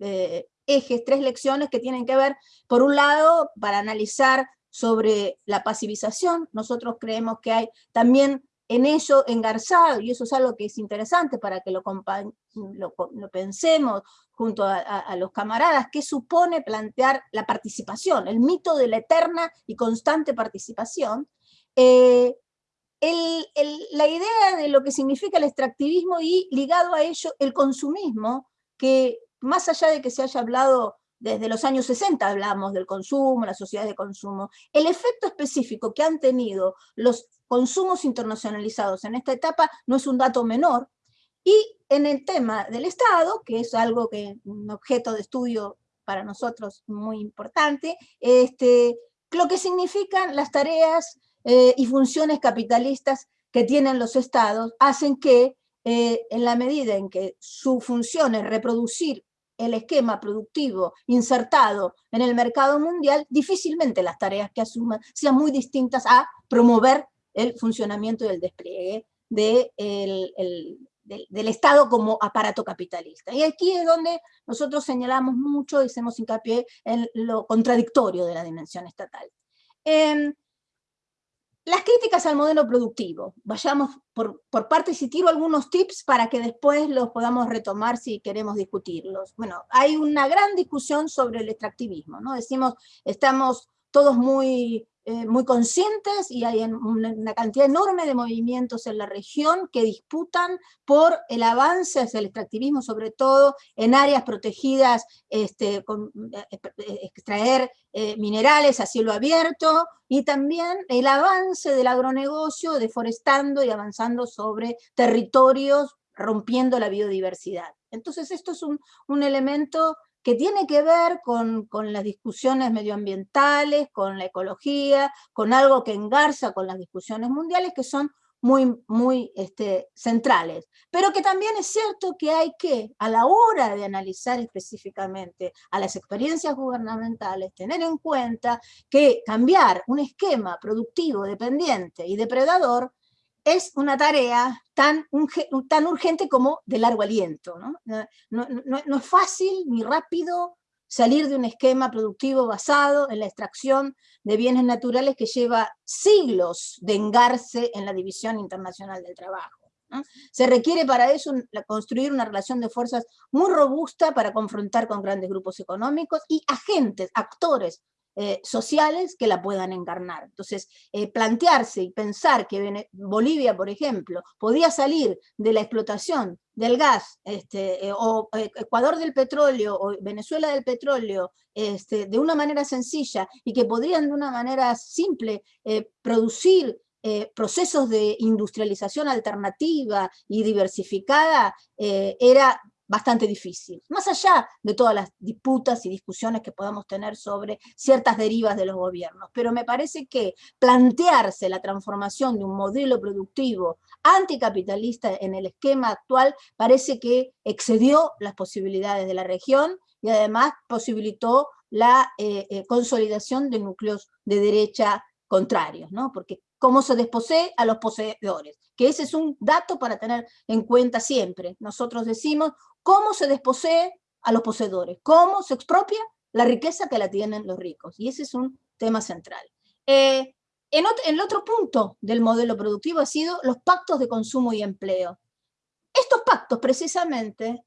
ejes, tres lecciones que tienen que ver, por un lado, para analizar sobre la pasivización, nosotros creemos que hay también en ello engarzado, y eso es algo que es interesante para que lo, lo, pensemos junto a, los camaradas, que supone plantear la participación, el mito de la eterna y constante participación, eh, la idea de lo que significa el extractivismo y ligado a ello el consumismo, que más allá de que se haya hablado desde los años 60 hablamos del consumo, las sociedades de consumo, el efecto específico que han tenido los consumos internacionalizados en esta etapa no es un dato menor, y en el tema del Estado, que es algo que un objeto de estudio para nosotros muy importante, este, lo que significan las tareas eh, y funciones capitalistas que tienen los estados, hacen que eh, en la medida en que su función es reproducir el esquema productivo insertado en el mercado mundial, difícilmente las tareas que asuman sean muy distintas a promover el funcionamiento y el despliegue de del, Estado como aparato capitalista. Y aquí es donde nosotros señalamos mucho y hacemos hincapié en lo contradictorio de la dimensión estatal. Em, las críticas al modelo productivo, vayamos por, partes y tiro algunos tips para que después los podamos retomar si queremos discutirlos. Bueno, hay una gran discusión sobre el extractivismo, ¿no? Decimos, estamos todos muy eh, muy conscientes y hay una cantidad enorme de movimientos en la región que disputan por el avance hacia el extractivismo, sobre todo en áreas protegidas, este, eh, eh, extraer minerales a cielo abierto, y también el avance del agronegocio deforestando y avanzando sobre territorios rompiendo la biodiversidad. Entonces esto es un, un elemento que tiene que ver con, las discusiones medioambientales, con la ecología, con algo que engarza con las discusiones mundiales que son muy, muy este, centrales. Pero que también es cierto que hay que, a la hora de analizar específicamente a las experiencias gubernamentales, tener en cuenta que cambiar un esquema productivo dependiente y depredador es una tarea tan, tan urgente como de largo aliento. ¿no? No, es fácil ni rápido salir de un esquema productivo basado en la extracción de bienes naturales que lleva siglos de engarce en la División Internacional del Trabajo. Se requiere para eso construir una relación de fuerzas muy robusta para confrontar con grandes grupos económicos y agentes, actores eh, sociales que la puedan encarnar. Entonces, eh, plantearse y pensar que Bolivia, por ejemplo, podía salir de la explotación del gas, este, eh, o Ecuador del petróleo, o Venezuela del petróleo, este, de una manera sencilla, y que podrían de una manera simple producir procesos de industrialización alternativa y diversificada, era bastante difícil, más allá de todas las disputas y discusiones que podamos tener sobre ciertas derivas de los gobiernos. Pero me parece que plantearse la transformación de un modelo productivo anticapitalista en el esquema actual parece que excedió las posibilidades de la región y además posibilitó la eh, eh, consolidación de núcleos de derecha contrarios, ¿no? porque cómo se desposee a los poseedores, que ese es un dato para tener en cuenta siempre. Nosotros decimos cómo se desposee a los poseedores, cómo se expropia la riqueza que la tienen los ricos. Y ese es un tema central. Eh, en, el otro punto del modelo productivo ha sido los pactos de consumo y empleo. Estos pactos, precisamente,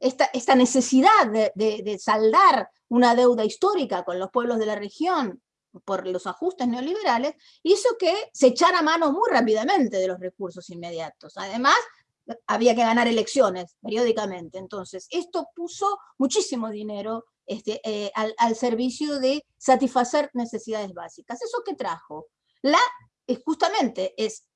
esta, necesidad de, saldar una deuda histórica con los pueblos de la región por los ajustes neoliberales, hizo que se echara mano muy rápidamente de los recursos inmediatos. Además, había que ganar elecciones periódicamente. Entonces, esto puso muchísimo dinero este, eh, al, servicio de satisfacer necesidades básicas. ¿Eso qué trajo? La, justamente, es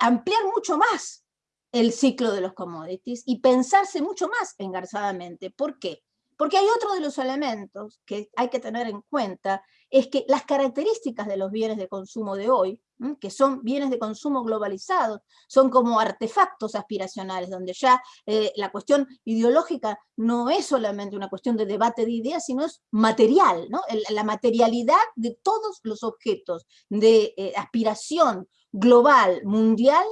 ampliar mucho más el ciclo de los commodities y pensarse mucho más engarzadamente. ¿Por qué? Porque hay otro de los elementos que hay que tener en cuenta, es que las características de los bienes de consumo de hoy, que son bienes de consumo globalizados, son como artefactos aspiracionales, donde ya eh, la cuestión ideológica no es solamente una cuestión de debate de ideas, sino es material, ¿no? la materialidad de todos los objetos de eh, aspiración global, mundial,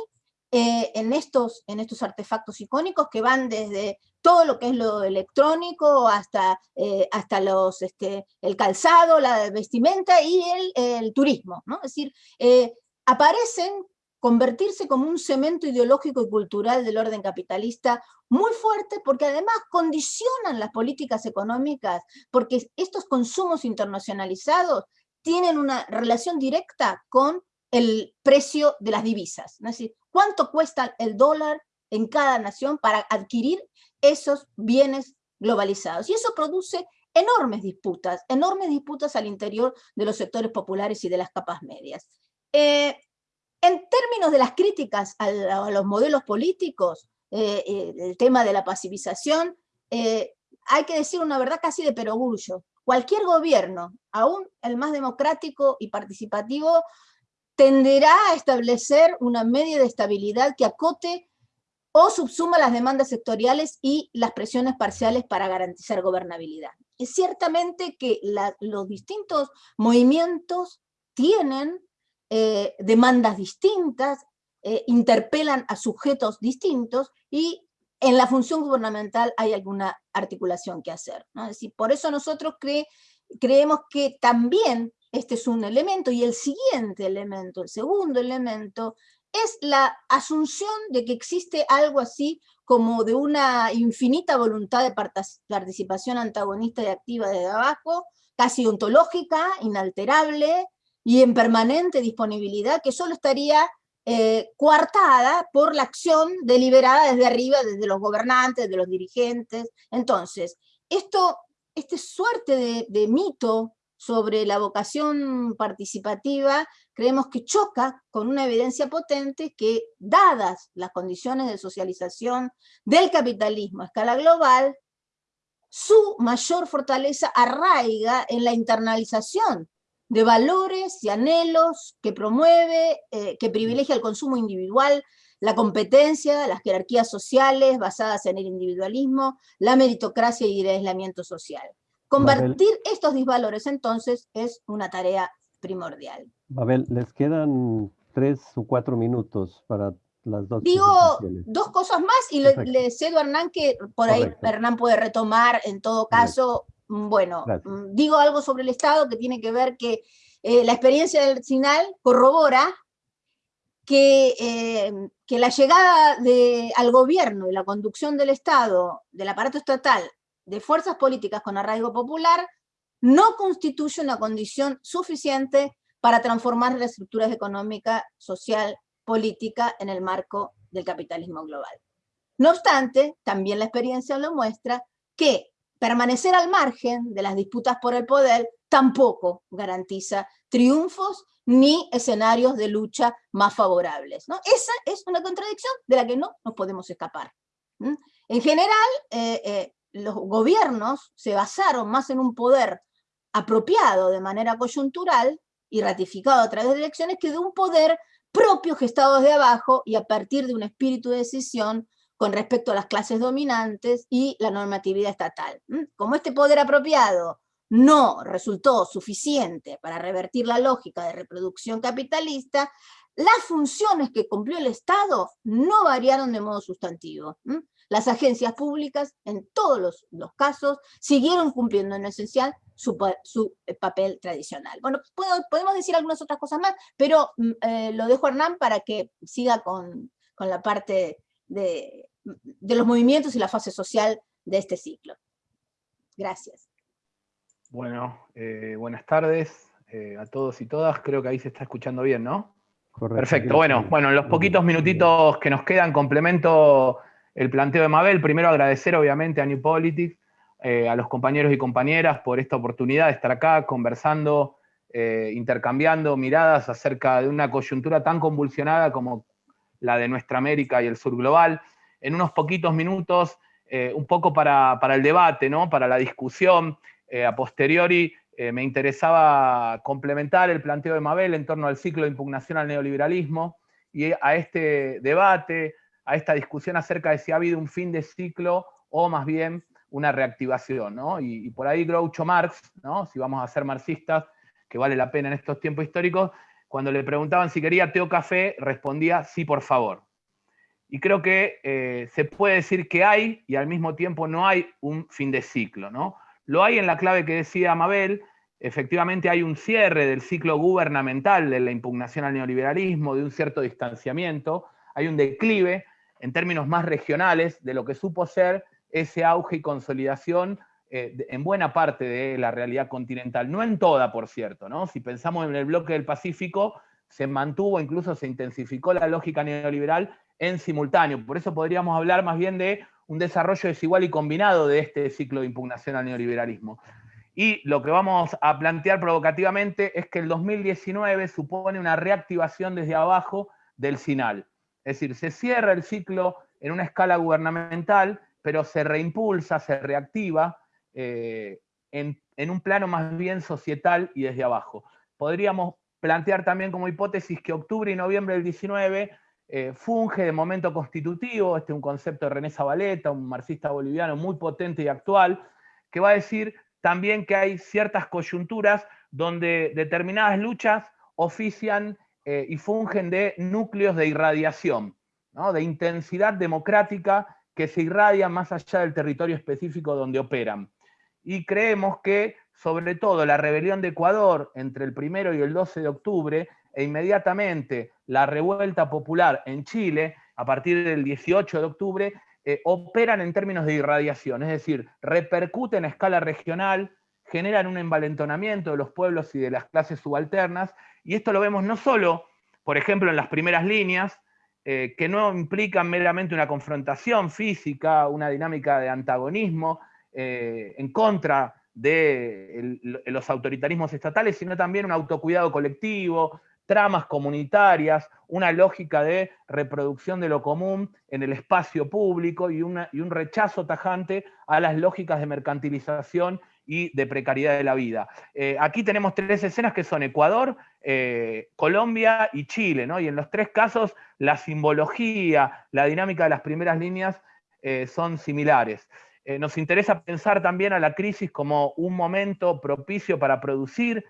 eh, en, estos, en estos artefactos icónicos que van desde todo lo que es lo electrónico hasta, eh, hasta los, este, el calzado, la vestimenta y el, turismo. ¿no? Es decir, eh, aparecen convertirse como un cemento ideológico y cultural del orden capitalista muy fuerte porque además condicionan las políticas económicas porque estos consumos internacionalizados tienen una relación directa con el precio de las divisas. Es decir, cuánto cuesta el dólar en cada nación para adquirir esos bienes globalizados. Y eso produce enormes disputas, enormes disputas al interior de los sectores populares y de las capas medias. Eh, en términos de las críticas a, los modelos políticos, eh, eh, el tema de la pasivización, hay que decir una verdad casi de perogrullo. Cualquier gobierno, aún el más democrático y participativo, tenderá a establecer una media de estabilidad que acote o subsuma las demandas sectoriales y las presiones parciales para garantizar gobernabilidad. Es ciertamente que los distintos movimientos tienen eh, demandas distintas, eh, interpelan a sujetos distintos y en la función gubernamental hay alguna articulación que hacer. ¿no? Es decir, por eso nosotros creemos que también este es un elemento, y el siguiente elemento, el segundo elemento, es la asunción de que existe algo así como de una infinita voluntad de participación antagonista y activa desde abajo, casi ontológica, inalterable y en permanente disponibilidad, que solo estaría eh, coartada por la acción deliberada desde arriba, desde los gobernantes, de los dirigentes. Entonces, esto, este suerte de, de mito sobre la vocación participativa, creemos que choca con una evidencia potente que, dadas las condiciones de socialización del capitalismo a escala global, su mayor fortaleza arraiga en la internalización de valores y anhelos que promueve, eh, que privilegia el consumo individual, la competencia, las jerarquías sociales basadas en el individualismo, la meritocracia y el aislamiento social. Convertir estos disvalores entonces es una tarea primordial. Babel, les quedan tres o cuatro minutos para las dos. Digo dos cosas más y le, cedo a Hernán que por ahí Hernán puede retomar en todo caso. Mm, bueno, mm, digo algo sobre el Estado que tiene que ver que eh, la experiencia del SINAL corrobora que, eh, que la llegada de, al gobierno y la conducción del Estado, del aparato estatal, de fuerzas políticas con arraigo popular no constituye una condición suficiente para transformar las estructuras económica, social, política en el marco del capitalismo global. No obstante, también la experiencia lo muestra que permanecer al margen de las disputas por el poder tampoco garantiza triunfos ni escenarios de lucha más favorables. ¿no? Esa es una contradicción de la que no nos podemos escapar. En general, eh, eh, los gobiernos se basaron más en un poder apropiado de manera coyuntural y ratificado a través de elecciones que de un poder propio gestado desde abajo y a partir de un espíritu de decisión con respecto a las clases dominantes y la normatividad estatal. Como este poder apropiado no resultó suficiente para revertir la lógica de reproducción capitalista, las funciones que cumplió el Estado no variaron de modo sustantivo. Las agencias públicas, en todos los, casos, siguieron cumpliendo en esencial su, eh, papel tradicional. Bueno, podemos decir algunas otras cosas más, pero mm, eh, lo dejo a Hernán para que siga con, la parte de, los movimientos y la fase social de este ciclo. Gracias. Bueno, eh, buenas tardes a todos y todas. Creo que ahí se está escuchando bien, ¿no? Correcto. Perfecto. Bueno, bueno, en los poquitos minutitos que nos quedan, complemento el planteo de Mabel. Primero agradecer obviamente a New Politics, eh, a los compañeros y compañeras por esta oportunidad de estar acá conversando, eh, intercambiando miradas acerca de una coyuntura tan convulsionada como la de nuestra América y el sur global. En unos poquitos minutos, eh, un poco para, el debate, ¿no? para la discusión, a posteriori, me interesaba complementar el planteo de Mabel en torno al ciclo de impugnación al neoliberalismo y a este debate, a esta discusión acerca de si ha habido un fin de ciclo o más bien una reactivación, ¿no? Y, por ahí Groucho Marx, ¿no? Si vamos a ser marxistas, que vale la pena en estos tiempos históricos, cuando le preguntaban si quería té o café, respondía sí, por favor. Y creo que eh, se puede decir que hay y al mismo tiempo no hay un fin de ciclo, ¿no? Lo hay en la clave que decía Mabel, efectivamente hay un cierre del ciclo gubernamental de la impugnación al neoliberalismo, de un cierto distanciamiento, hay un declive, en términos más regionales de lo que supo ser ese auge y consolidación eh, en buena parte de la realidad continental, no en toda, por cierto, ¿no? Si pensamos en el bloque del Pacífico, se mantuvo, incluso se intensificó la lógica neoliberal en simultáneo. Por eso podríamos hablar más bien de un desarrollo desigual y combinado de este ciclo de impugnación al neoliberalismo. Y lo que vamos a plantear provocativamente es que el 2019 supone una reactivación desde abajo del SINAL. Es decir, se cierra el ciclo en una escala gubernamental pero se reimpulsa, se reactiva eh, en, un plano más bien societal y desde abajo. Podríamos plantear también como hipótesis que octubre y noviembre del 19 eh, funge de momento constitutivo, este es un concepto de René Zabaleta, un marxista boliviano muy potente y actual, que va a decir también que hay ciertas coyunturas donde determinadas luchas ofician eh, y fungen de núcleos de irradiación, de intensidad democrática que se irradia más allá del territorio específico donde operan. Y creemos que, sobre todo, la rebelión de Ecuador entre el primero y el 12 de octubre, e inmediatamente la revuelta popular en Chile, a partir del 18 de octubre, eh, operan en términos de irradiación, es decir, repercuten a escala regional, generan un envalentonamiento de los pueblos y de las clases subalternas, y esto lo vemos no solo, por ejemplo, en las primeras líneas, eh, que no implican meramente una confrontación física, una dinámica de antagonismo eh, en contra de los autoritarismos estatales, sino también un autocuidado colectivo, tramas comunitarias, una lógica de reproducción de lo común en el espacio público y, un rechazo tajante a las lógicas de mercantilización y de precariedad de la vida. Eh, aquí tenemos tres escenas que son Ecuador, eh, Colombia y Chile, ¿no? y en los tres casos la simbología, la dinámica de las primeras líneas eh, son similares. nos interesa pensar también a la crisis como un momento propicio para producir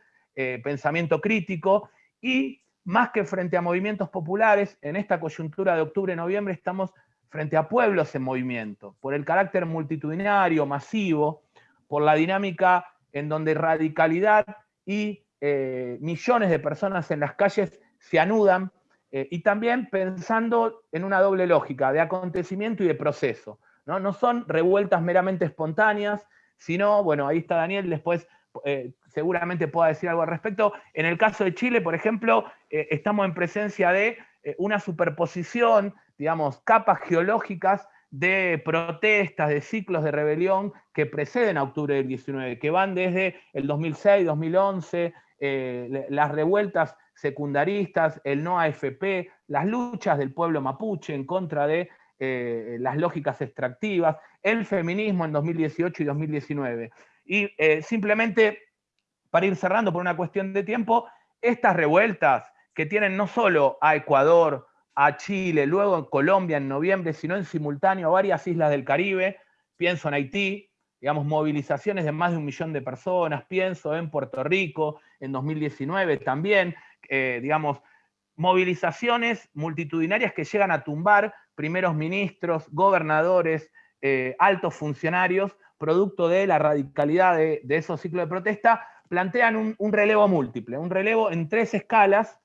pensamiento crítico y más que frente a movimientos populares, en esta coyuntura de octubre-noviembre estamos frente a pueblos en movimiento, por el carácter multitudinario, masivo, por la dinámica en donde radicalidad y eh, millones de personas en las calles se anudan, eh, y también pensando en una doble lógica de acontecimiento y de proceso. ¿no? no son revueltas meramente espontáneas, sino, bueno, ahí está Daniel, después eh, seguramente pueda decir algo al respecto. En el caso de Chile, por ejemplo, estamos en presencia de una superposición, digamos, capas geológicas de protestas, de ciclos de rebelión que preceden a octubre del 19, que van desde el 2006, 2011, eh, las revueltas secundaristas, el no AFP, las luchas del pueblo mapuche en contra de eh, las lógicas extractivas, el feminismo en 2018 y 2019. Y eh, simplemente, para ir cerrando por una cuestión de tiempo, estas revueltas que tienen no solo a Ecuador, a Chile, luego en Colombia en noviembre, sino en simultáneo a varias islas del Caribe, pienso en Haití, digamos, movilizaciones de más de un millón de personas, pienso en Puerto Rico en 2019 también, eh, digamos, movilizaciones multitudinarias que llegan a tumbar primeros ministros, gobernadores, eh, altos funcionarios, producto de la radicalidad de, esos ciclos de protesta, plantean un relevo múltiple, un relevo en tres escalas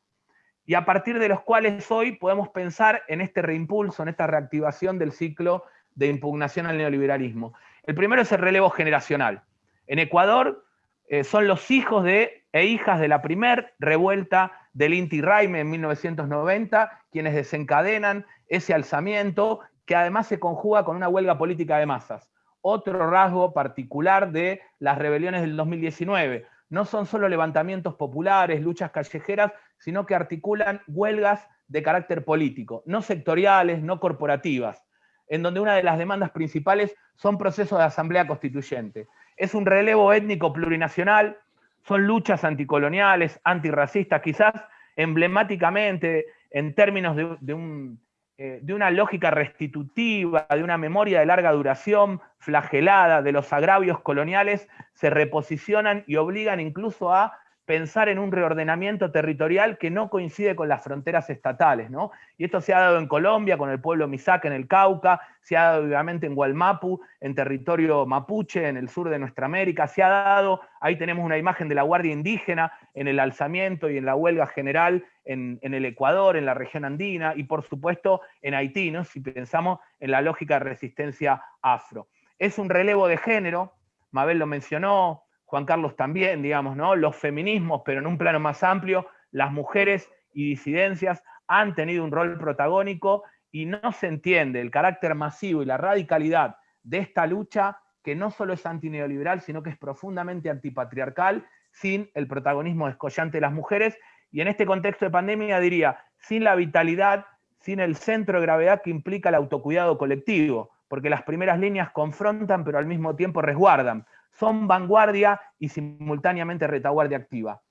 y a partir de los cuales hoy podemos pensar en este reimpulso, en esta reactivación del ciclo de impugnación al neoliberalismo. El primero es el relevo generacional. En Ecuador eh, son los hijos de, e hijas de la primer revuelta del Inti Raime en 1990 quienes desencadenan ese alzamiento que además se conjuga con una huelga política de masas. Otro rasgo particular de las rebeliones del 2019 no son solo levantamientos populares, luchas callejeras, sino que articulan huelgas de carácter político, no sectoriales, no corporativas, en donde una de las demandas principales son procesos de asamblea constituyente. Es un relevo étnico plurinacional, son luchas anticoloniales, antirracistas, quizás emblemáticamente en términos de, un eh, de una lógica restitutiva, de una memoria de larga duración, flagelada, de los agravios coloniales, se reposicionan y obligan incluso a pensar en un reordenamiento territorial que no coincide con las fronteras estatales. ¿no? Y esto se ha dado en Colombia, con el pueblo Misaque en el Cauca, se ha dado obviamente en Gualmapu, en territorio mapuche, en el sur de nuestra América, se ha dado, ahí tenemos una imagen de la Guardia Indígena en el alzamiento y en la huelga general en, el Ecuador, en la región andina, y por supuesto en Haití, ¿no? si pensamos en la lógica de resistencia afro. Es un relevo de género, Mabel lo mencionó, Juan Carlos también, digamos, ¿no? Los feminismos, pero en un plano más amplio, las mujeres y disidencias han tenido un rol protagónico y no se entiende el carácter masivo y la radicalidad de esta lucha que no solo es antineoliberal, sino que es profundamente antipatriarcal, sin el protagonismo descollante de las mujeres. Y en este contexto de pandemia diría, sin la vitalidad, sin el centro de gravedad que implica el autocuidado colectivo, porque las primeras líneas confrontan pero al mismo tiempo resguardan. Son vanguardia y simultáneamente retaguardia activa.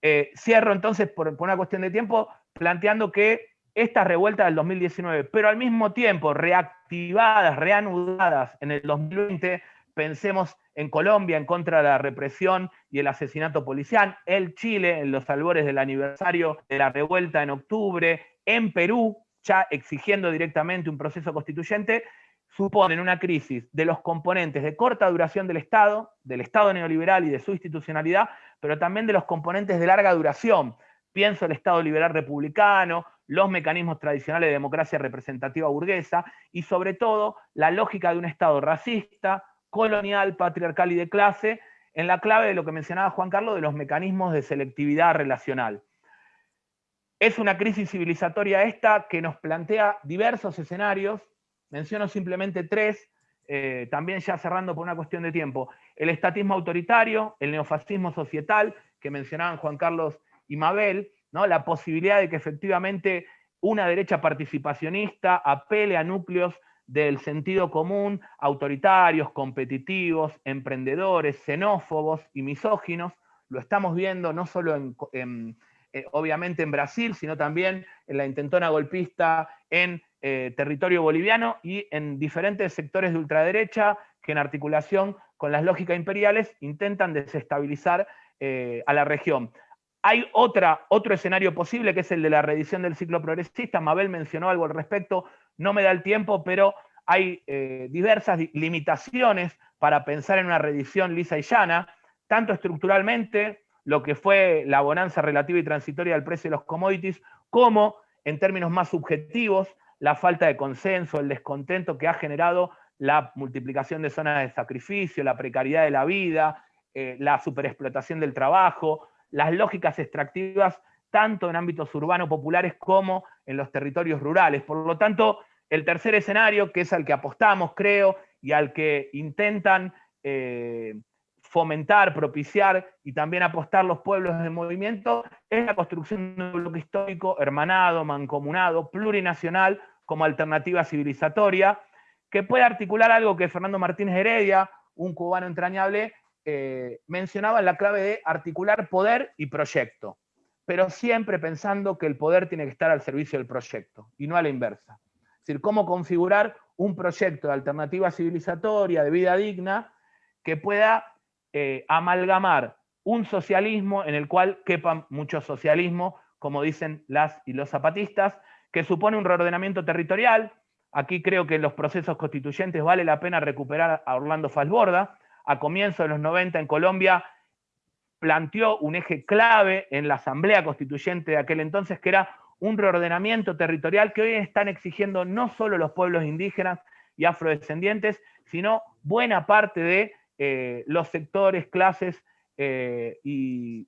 Eh, cierro entonces por, una cuestión de tiempo planteando que estas revueltas del 2019, pero al mismo tiempo reactivadas, reanudadas en el 2020, pensemos en Colombia en contra de la represión y el asesinato policial, en Chile en los albores del aniversario de la revuelta en octubre, en Perú ya exigiendo directamente un proceso constituyente, suponen una crisis de los componentes de corta duración del Estado, del Estado neoliberal y de su institucionalidad, pero también de los componentes de larga duración. Pienso el Estado liberal republicano, los mecanismos tradicionales de democracia representativa burguesa y sobre todo la lógica de un Estado racista, colonial, patriarcal y de clase, en la clave de lo que mencionaba Juan Carlos de los mecanismos de selectividad relacional. Es una crisis civilizatoria esta que nos plantea diversos escenarios, menciono simplemente tres, eh, también ya cerrando por una cuestión de tiempo. El estatismo autoritario, el neofascismo societal, que mencionaban Juan Carlos y Mabel, ¿no? la posibilidad de que efectivamente una derecha participacionista apele a núcleos del sentido común, autoritarios, competitivos, emprendedores, xenófobos y misóginos. Lo estamos viendo no solo en, eh, obviamente en Brasil, sino también en la intentona golpista en eh, territorio boliviano y en diferentes sectores de ultraderecha que en articulación con las lógicas imperiales intentan desestabilizar eh, a la región. Hay otra, otro escenario posible que es el de la reedición del ciclo progresista. Mabel mencionó algo al respecto, no me da el tiempo, pero hay eh, diversas limitaciones para pensar en una reedición lisa y llana, tanto estructuralmente, lo que fue la bonanza relativa y transitoria del precio de los commodities, como en términos más subjetivos, la falta de consenso, el descontento que ha generado la multiplicación de zonas de sacrificio, la precariedad de la vida, eh, la superexplotación del trabajo, las lógicas extractivas tanto en ámbitos urbanos populares como en los territorios rurales. Por lo tanto, el tercer escenario, que es al que apostamos, creo, y al que intentan eh, fomentar, propiciar y también apostar los pueblos del movimiento, es la construcción de un bloque histórico hermanado, mancomunado, plurinacional, como alternativa civilizatoria, que puede articular algo que Fernando Martínez Heredia, un cubano entrañable, eh, mencionaba en la clave de articular poder y proyecto, pero siempre pensando que el poder tiene que estar al servicio del proyecto y no a la inversa. Es decir, cómo configurar un proyecto de alternativa civilizatoria, de vida digna, que pueda eh, amalgamar un socialismo en el cual quepan mucho socialismo, como dicen las y los zapatistas, que supone un reordenamiento territorial. Aquí creo que en los procesos constituyentes vale la pena recuperar a Orlando Falsborda, a comienzos de los 90 en Colombia, planteó un eje clave en la Asamblea Constituyente de aquel entonces, que era un reordenamiento territorial que hoy están exigiendo no solo los pueblos indígenas y afrodescendientes, sino buena parte de eh, los sectores, clases eh, y,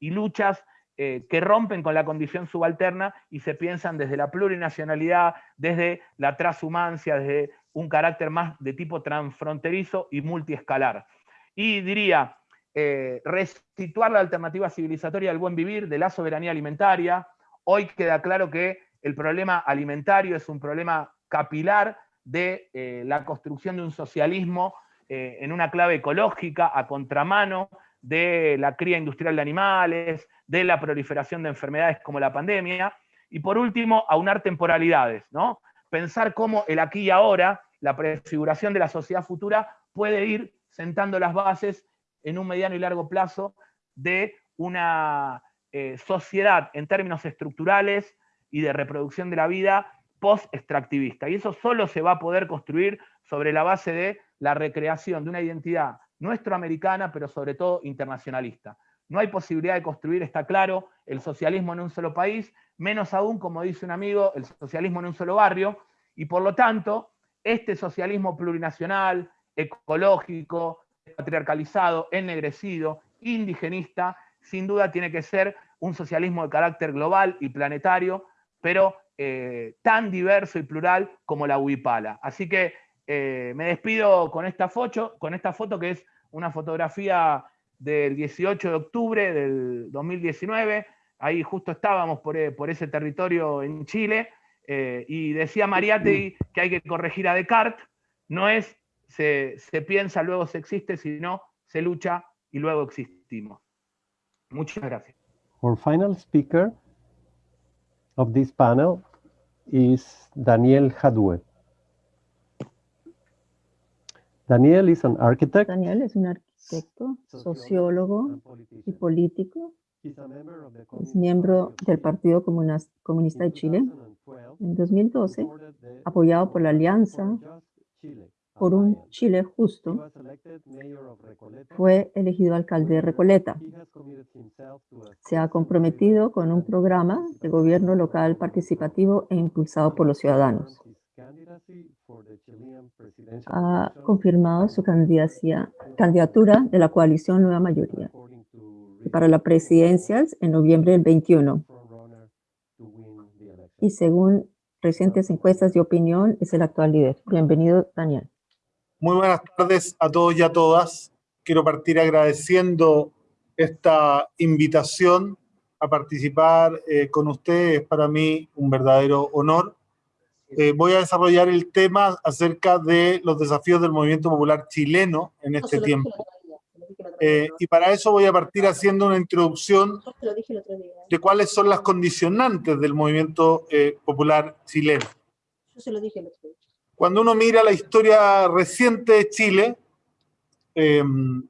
luchas eh, que rompen con la condición subalterna y se piensan desde la plurinacionalidad, desde la transhumancia, desde un carácter más de tipo transfronterizo y multiescalar. Y diría, eh, restituir la alternativa civilizatoria del buen vivir, de la soberanía alimentaria. Hoy queda claro que el problema alimentario es un problema capilar de eh, la construcción de un socialismo eh, en una clave ecológica, a contramano de la cría industrial de animales, de la proliferación de enfermedades como la pandemia. Y por último, aunar temporalidades, ¿no? pensar cómo el aquí y ahora, la prefiguración de la sociedad futura, puede ir sentando las bases en un mediano y largo plazo de una eh, sociedad en términos estructurales y de reproducción de la vida post-extractivista. Y eso solo se va a poder construir sobre la base de la recreación de una identidad nuestroamericana, pero sobre todo internacionalista. No hay posibilidad de construir, está claro, el socialismo en un solo país, menos aún, como dice un amigo, el socialismo en un solo barrio, y por lo tanto, este socialismo plurinacional, ecológico, patriarcalizado, ennegrecido, indigenista, sin duda tiene que ser un socialismo de carácter global y planetario, pero eh, tan diverso y plural como la huipala. Así que eh, me despido con esta, foto, con esta foto que es una fotografía del 18 de octubre del 2019, ahí justo estábamos por, eh, ese territorio en Chile, eh, y decía Mariátegui que hay que corregir a Descartes, no es se, se piensa, luego se existe, sino se lucha y luego existimos. Muchas gracias. Our final speaker of this panel is Daniel Hadwe. Daniel is an architect. Daniel es un arquitecto, sociólogo y político. Es miembro del Partido Comunista de Chile. En 2012, apoyado por la Alianza por un Chile justo, fue elegido alcalde de Recoleta. Se ha comprometido con un programa de gobierno local participativo e impulsado por los ciudadanos. Ha confirmado su candidatura de la coalición Nueva Mayoría para la presidencia en noviembre del 21. Y según recientes encuestas de opinión, es el actual líder. Bienvenido, Daniel. Muy buenas tardes a todos y a todas. Quiero partir agradeciendo esta invitación a participar eh, con ustedes. Es para mí un verdadero honor. Eh, voy a desarrollar el tema acerca de los desafíos del movimiento popular chileno en este tiempo. Eh, y para eso voy a partir haciendo una introducción de cuáles son las condicionantes del movimiento popular chileno. Cuando uno mira la historia reciente de Chile, em,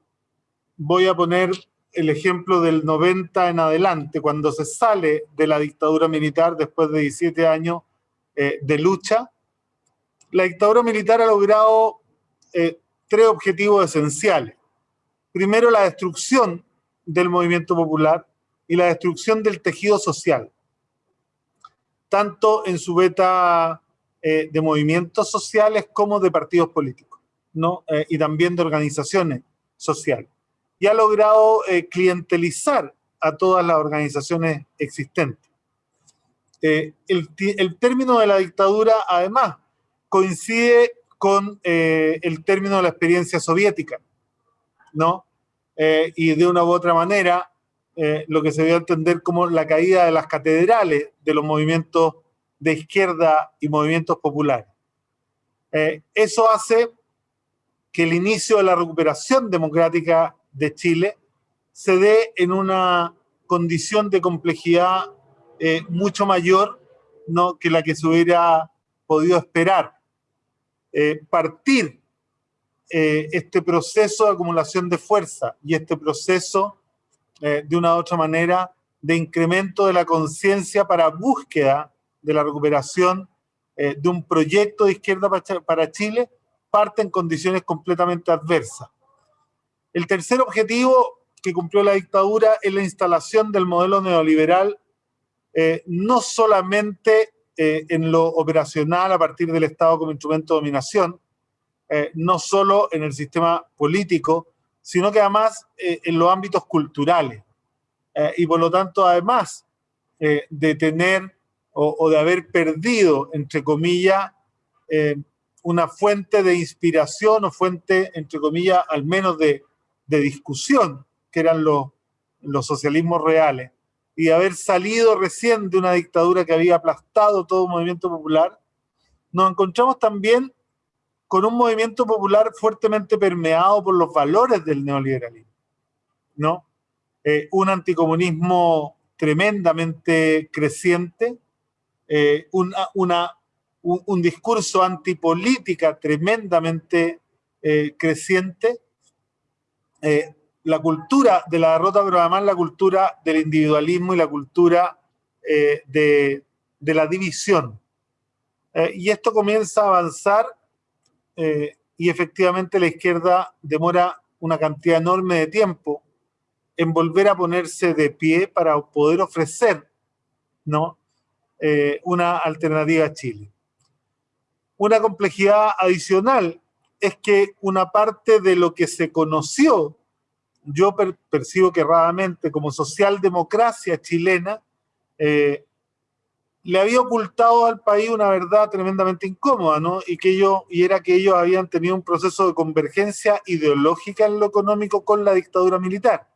voy a poner el ejemplo del 90 en adelante, cuando se sale de la dictadura militar después de 17 años eh, de lucha, la dictadura militar ha logrado eh, tres objetivos esenciales. Primero, la destrucción del movimiento popular y la destrucción del tejido social, tanto en su beta eh, de movimientos sociales como de partidos políticos, ¿no? Eh, y también de organizaciones sociales. Y ha logrado eh, clientelizar a todas las organizaciones existentes. El, el, término de la dictadura, además, coincide con el término de la experiencia soviética, ¿no? y de una u otra manera, lo que se dio a entender como la caída de las catedrales de los movimientos de izquierda y movimientos populares. Eh, eso hace que el inicio de la recuperación democrática de Chile se dé en una condición de complejidad eh, mucho mayor ¿no? que la que se hubiera podido esperar. Eh, partir este proceso de acumulación de fuerza y este proceso, de una u otra manera, de incremento de la conciencia para búsqueda de la recuperación eh, de un proyecto de izquierda para Chile parte en condiciones completamente adversas. El tercer objetivo que cumplió la dictadura es la instalación del modelo neoliberal, eh, no solamente eh, en lo operacional a partir del Estado como instrumento de dominación, no solo en el sistema político, sino que además en los ámbitos culturales. y por lo tanto, además de tener o, de haber perdido, entre comillas, eh, una fuente de inspiración o fuente, entre comillas, al menos de, discusión, que eran los socialismos reales, y haber salido recién de una dictadura que había aplastado todo movimiento popular, nos encontramos también con un movimiento popular fuertemente permeado por los valores del neoliberalismo, ¿no? Eh, un anticomunismo tremendamente creciente, eh, una, un, discurso antipolítica tremendamente eh, creciente, eh, la cultura de la derrota, pero además la cultura del individualismo y la cultura de, de, la división. y esto comienza a avanzar y efectivamente la izquierda demora una cantidad enorme de tiempo en volver a ponerse de pie para poder ofrecer ¿no? Eh, una alternativa a Chile. Una complejidad adicional es que una parte de lo que se conoció, yo percibo que erradamente, como socialdemocracia chilena, eh, le había ocultado al país una verdad tremendamente incómoda, ¿no? Y, que ellos, y era que ellos habían tenido un proceso de convergencia ideológica en lo económico con la dictadura militar.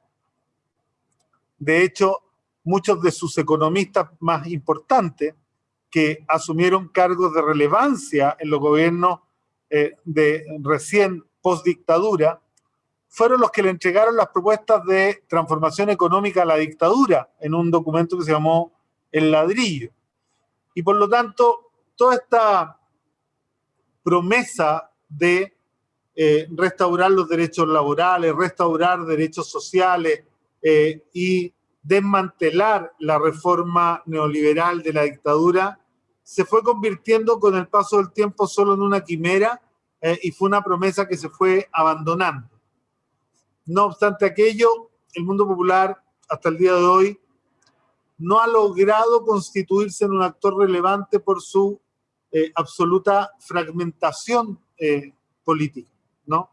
De hecho, muchos de sus economistas más importantes que asumieron cargos de relevancia en los gobiernos de recién post-dictadura, fueron los que le entregaron las propuestas de transformación económica a la dictadura en un documento que se llamó El ladrillo. Y por lo tanto, toda esta promesa de eh, restaurar los derechos laborales, restaurar derechos sociales eh, y desmantelar la reforma neoliberal de la dictadura, se fue convirtiendo con el paso del tiempo solo en una quimera eh, y fue una promesa que se fue abandonando. No obstante aquello, el mundo popular hasta el día de hoy no ha logrado constituirse en un actor relevante por su eh, absoluta fragmentación eh, política. ¿no?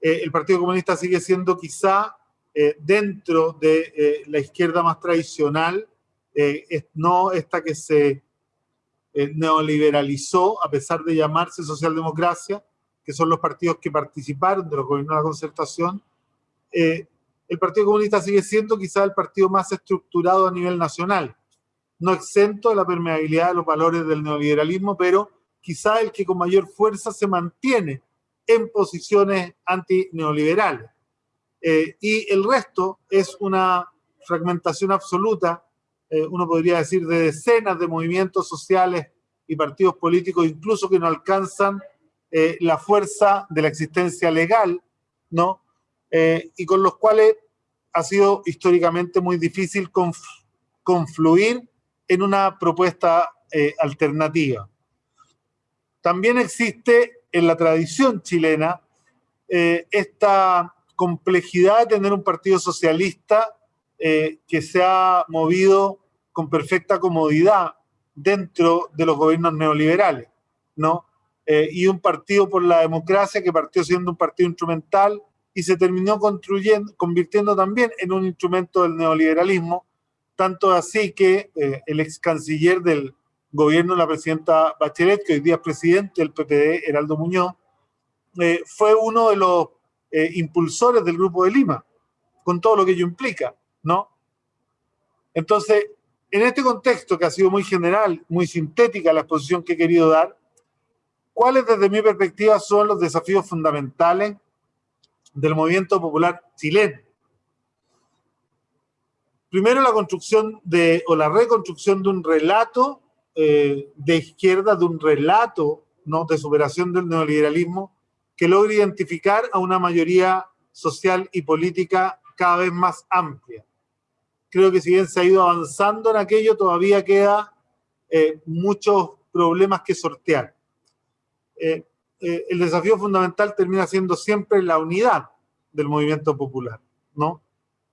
Eh, el Partido Comunista sigue siendo quizá dentro de la izquierda más tradicional, no esta que se neoliberalizó a pesar de llamarse socialdemocracia, que son los partidos que participaron de los gobiernos de la concertación, eh, el Partido Comunista sigue siendo quizá el partido más estructurado a nivel nacional, no exento de la permeabilidad de los valores del neoliberalismo, pero quizá el que con mayor fuerza se mantiene en posiciones antineoliberales. Eh, y el resto es una fragmentación absoluta, eh, uno podría decir, de decenas de movimientos sociales y partidos políticos, incluso que no alcanzan la fuerza de la existencia legal, ¿no? Eh, y con los cuales ha sido históricamente muy difícil confluir en una propuesta eh, alternativa. También existe en la tradición chilena eh, esta complejidad de tener un partido socialista que se ha movido con perfecta comodidad dentro de los gobiernos neoliberales, ¿no? y un partido por la democracia que partió siendo un partido instrumental y se terminó construyendo, convirtiendo también en un instrumento del neoliberalismo, tanto así que eh, el ex canciller del gobierno, la presidenta Bachelet, que hoy día es presidente del PPD, Heraldo Muñoz, eh, fue uno de los eh, impulsores del Grupo de Lima, con todo lo que ello implica, ¿no? Entonces, en este contexto que ha sido muy general, muy sintética la exposición que he querido dar, ¿cuáles desde mi perspectiva son los desafíos fundamentales del movimiento popular chileno. Primero la construcción de, o la reconstrucción de un relato eh, de izquierda, de un relato ¿no? de superación del neoliberalismo que logre identificar a una mayoría social y política cada vez más amplia. Creo que si bien se ha ido avanzando en aquello, todavía queda eh, muchos problemas que sortear. Eh, eh, el desafío fundamental termina siendo siempre la unidad del movimiento popular, ¿no?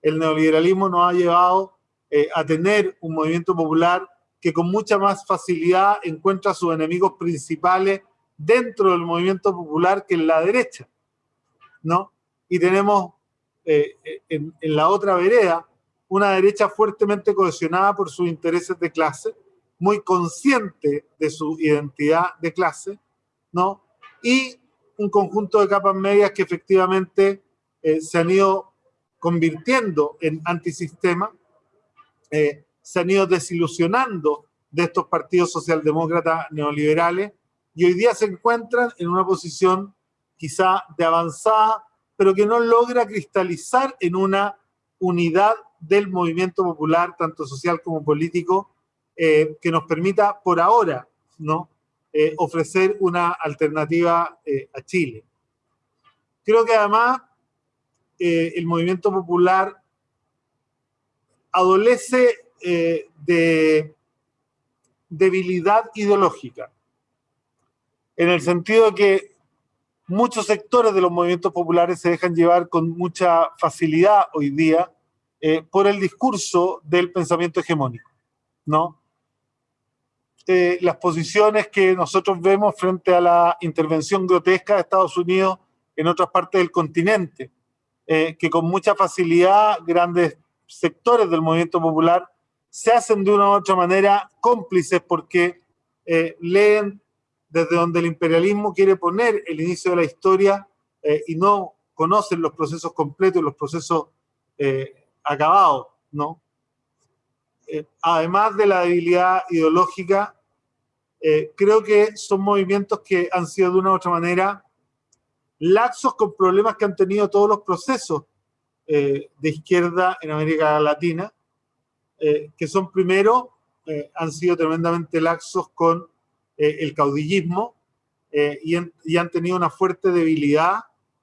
El neoliberalismo nos ha llevado eh, a tener un movimiento popular que con mucha más facilidad encuentra sus enemigos principales dentro del movimiento popular que en la derecha, ¿no? Y tenemos eh, en, en la otra vereda una derecha fuertemente cohesionada por sus intereses de clase, muy consciente de su identidad de clase, ¿no? Y un conjunto de capas medias que efectivamente eh, se han ido convirtiendo en antisistema, eh, se han ido desilusionando de estos partidos socialdemócratas neoliberales y hoy día se encuentran en una posición quizá de avanzada, pero que no logra cristalizar en una unidad del movimiento popular, tanto social como político, eh, que nos permita por ahora ¿no? Eh, ofrecer una alternativa eh, a Chile. Creo que además eh, el movimiento popular adolece de debilidad ideológica, en el sentido de que muchos sectores de los movimientos populares se dejan llevar con mucha facilidad hoy día por el discurso del pensamiento hegemónico, ¿no? Las posiciones que nosotros vemos frente a la intervención grotesca de Estados Unidos en otras partes del continente, eh, que con mucha facilidad grandes sectores del movimiento popular se hacen de una u otra manera cómplices porque eh, leen desde donde el imperialismo quiere poner el inicio de la historia eh, y no conocen los procesos completos, los procesos acabados, ¿no? además de la debilidad ideológica, eh, creo que son movimientos que han sido de una u otra manera laxos con problemas que han tenido todos los procesos eh, de izquierda en América Latina, eh, que son primero, han sido tremendamente laxos con el caudillismo y, y, han tenido una fuerte debilidad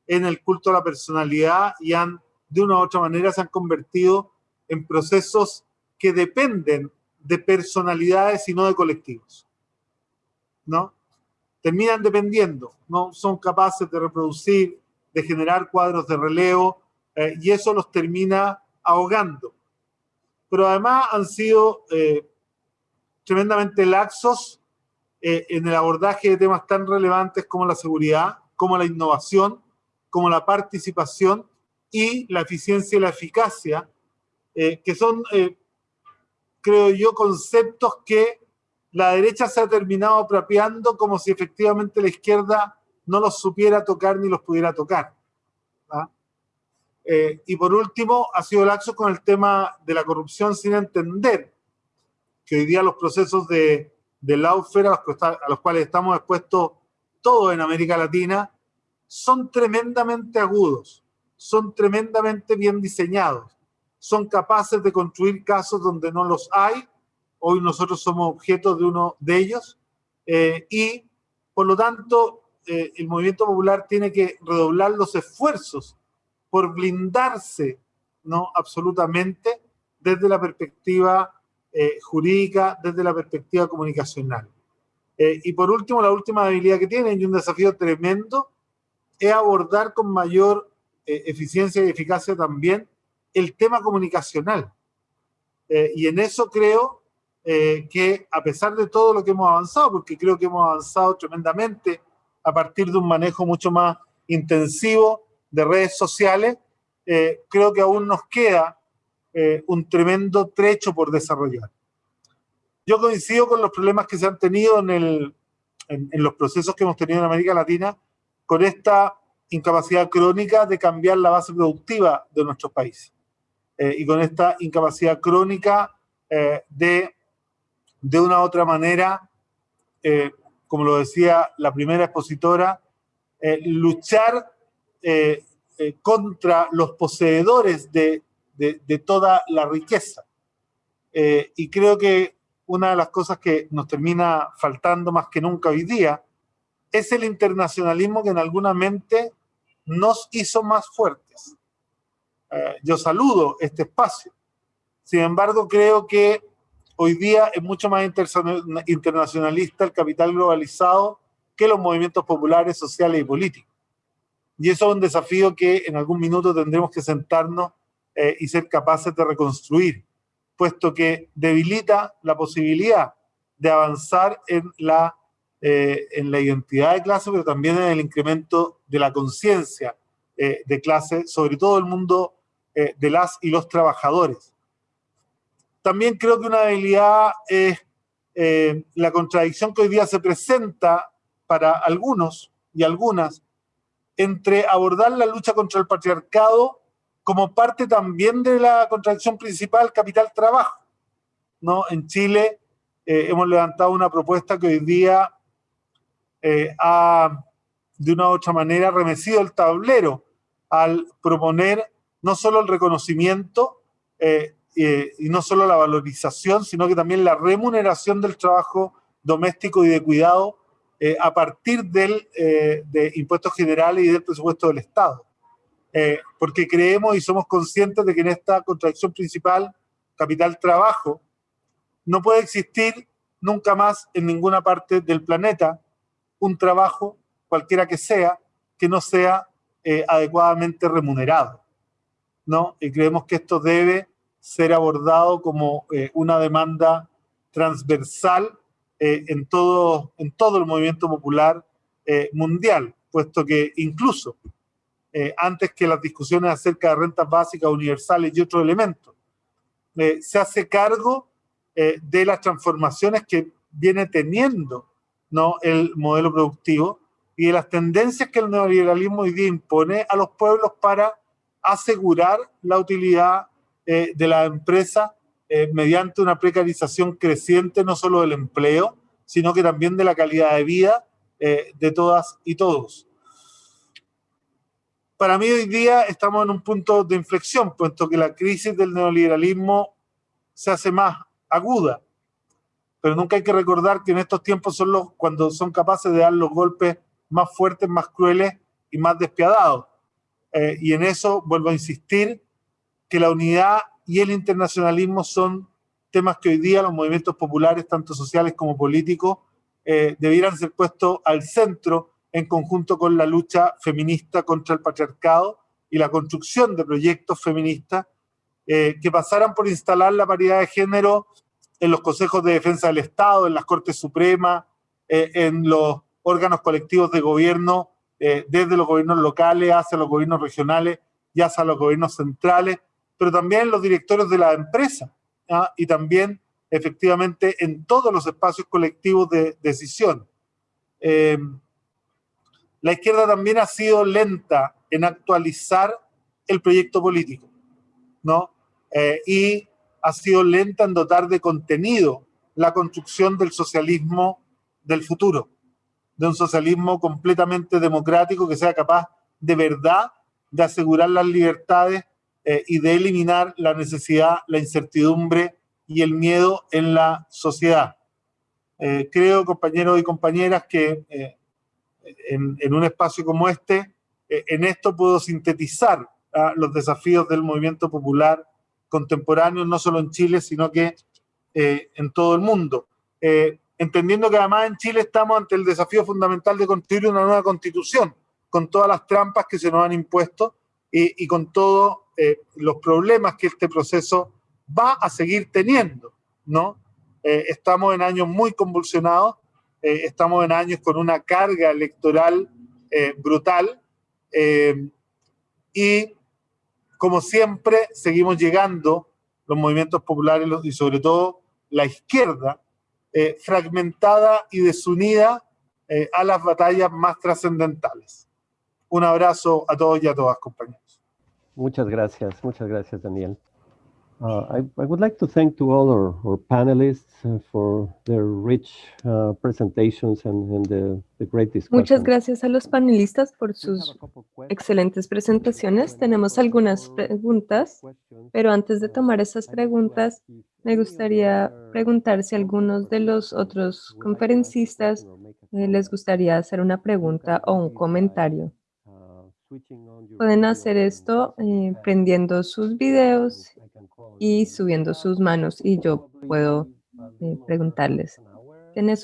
en el culto a la personalidad y han, de una u otra manera, se han convertido en procesos que dependen de personalidades y no de colectivos. ¿No? Terminan dependiendo, no son capaces de reproducir, de generar cuadros de relevo, eh, y eso los termina ahogando. Pero además han sido eh, tremendamente laxos eh, en el abordaje de temas tan relevantes como la seguridad, como la innovación, como la participación y la eficiencia y la eficacia, que son creo yo, conceptos que la derecha se ha terminado apropiando como si efectivamente la izquierda no los supiera tocar ni los pudiera tocar. ¿ah? Eh, y por último, ha sido laxo con el tema de la corrupción sin entender que hoy día los procesos de, de lawfare a a los cuales estamos expuestos todos en América Latina son tremendamente agudos, son tremendamente bien diseñados son capaces de construir casos donde no los hay. Hoy nosotros somos objeto de uno de ellos. Eh, y por lo tanto, eh, el movimiento popular tiene que redoblar los esfuerzos por blindarse, ¿no? Absolutamente, desde la perspectiva eh, jurídica, desde la perspectiva comunicacional. y por último, la última habilidad que tienen, y un desafío tremendo, es abordar con mayor eficiencia y eficacia también el tema comunicacional. Y en eso creo eh, que a pesar de todo lo que hemos avanzado, porque creo que hemos avanzado tremendamente a partir de un manejo mucho más intensivo de redes sociales, eh, creo que aún nos queda un tremendo trecho por desarrollar. Yo coincido con los problemas que se han tenido en, el, en los procesos que hemos tenido en América Latina con esta incapacidad crónica de cambiar la base productiva de nuestros países. Eh, y con esta incapacidad crónica eh, de, de una u otra manera, eh, como lo decía la primera expositora, luchar contra los poseedores de, de, toda la riqueza. y creo que una de las cosas que nos termina faltando más que nunca hoy día es el internacionalismo que en alguna mente nos hizo más fuertes. Eh, yo saludo este espacio. Sin embargo, creo que hoy día es mucho más internacionalista el capital globalizado que los movimientos populares, sociales y políticos. Y eso es un desafío que en algún minuto tendremos que sentarnos eh, y ser capaces de reconstruir, puesto que debilita la posibilidad de avanzar en la, eh, en la identidad de clase, pero también en el incremento de la conciencia de clase, sobre todo el mundo eh, de las y los trabajadores. También creo que una debilidad es eh, la contradicción que hoy día se presenta para algunos y algunas entre abordar la lucha contra el patriarcado como parte también de la contradicción principal capital-trabajo. ¿no? En Chile eh, hemos levantado una propuesta que hoy día ha, de una u otra manera, remecido el tablero al proponer no solo el reconocimiento eh, y no solo la valorización, sino que también la remuneración del trabajo doméstico y de cuidado eh, a partir del, eh, de impuestos generales y del presupuesto del Estado. porque creemos y somos conscientes de que en esta contradicción principal, capital-trabajo, no puede existir nunca más en ninguna parte del planeta un trabajo, cualquiera que sea, que no sea adecuadamente remunerado. ¿no? Y creemos que esto debe ser abordado como eh, una demanda transversal eh, en, todo, en todo el movimiento popular eh, mundial, puesto que incluso antes que las discusiones acerca de rentas básicas universales y otros elementos, se hace cargo de las transformaciones que viene teniendo ¿no? el modelo productivo y de las tendencias que el neoliberalismo hoy día impone a los pueblos para asegurar la utilidad eh, de la empresa eh, mediante una precarización creciente no solo del empleo, sino que también de la calidad de vida eh, de todas y todos. Para mí hoy día estamos en un punto de inflexión, puesto que la crisis del neoliberalismo se hace más aguda. Pero nunca hay que recordar que en estos tiempos son los cuando son capaces de dar los golpes más fuertes, más crueles y más despiadados. Y en eso vuelvo a insistir que la unidad y el internacionalismo son temas que hoy día los movimientos populares, tanto sociales como políticos, eh, debieran ser puestos al centro en conjunto con la lucha feminista contra el patriarcado y la construcción de proyectos feministas eh, que pasaran por instalar la paridad de género en los consejos de defensa del Estado, en las Cortes Supremas, eh, en los órganos colectivos de gobierno, desde los gobiernos locales hacia los gobiernos regionales y hacia los gobiernos centrales, pero también en los directores de las empresas ¿ah? y también efectivamente en todos los espacios colectivos de decisión. Eh, la izquierda también ha sido lenta en actualizar el proyecto político, ¿no? Eh, y ha sido lenta en dotar de contenido la construcción del socialismo del futuro, de un socialismo completamente democrático que sea capaz de verdad de asegurar las libertades eh, y de eliminar la necesidad, la incertidumbre y el miedo en la sociedad. Eh, creo, compañeros y compañeras, que eh, en, un espacio como este, en esto puedo sintetizar ah, los desafíos del movimiento popular contemporáneo, no solo en Chile, sino que en todo el mundo. entendiendo que además en Chile estamos ante el desafío fundamental de construir una nueva constitución, con todas las trampas que se nos han impuesto y, con todos los problemas que este proceso va a seguir teniendo, ¿no? Eh, estamos en años muy convulsionados, eh, estamos en años con una carga electoral eh, brutal y como siempre seguimos llegando los movimientos populares y sobre todo la izquierda fragmentada y desunida a las batallas más trascendentales. Un abrazo a todos y a todas, compañeros. Muchas gracias, muchas gracias, Daniel. Uh, I, I, would like to thank to all our, our panelists uh, for their rich uh, presentations and, and the, the, great discussion. Muchas gracias a los panelistas por sus excelentes presentaciones. Tenemos algunas preguntas, pero antes de tomar esas preguntas, me gustaría preguntar si algunos de los otros conferencistas eh, les gustaría hacer una pregunta o un comentario. Pueden hacer esto eh, prendiendo sus videos y subiendo sus manos y yo puedo eh, preguntarles.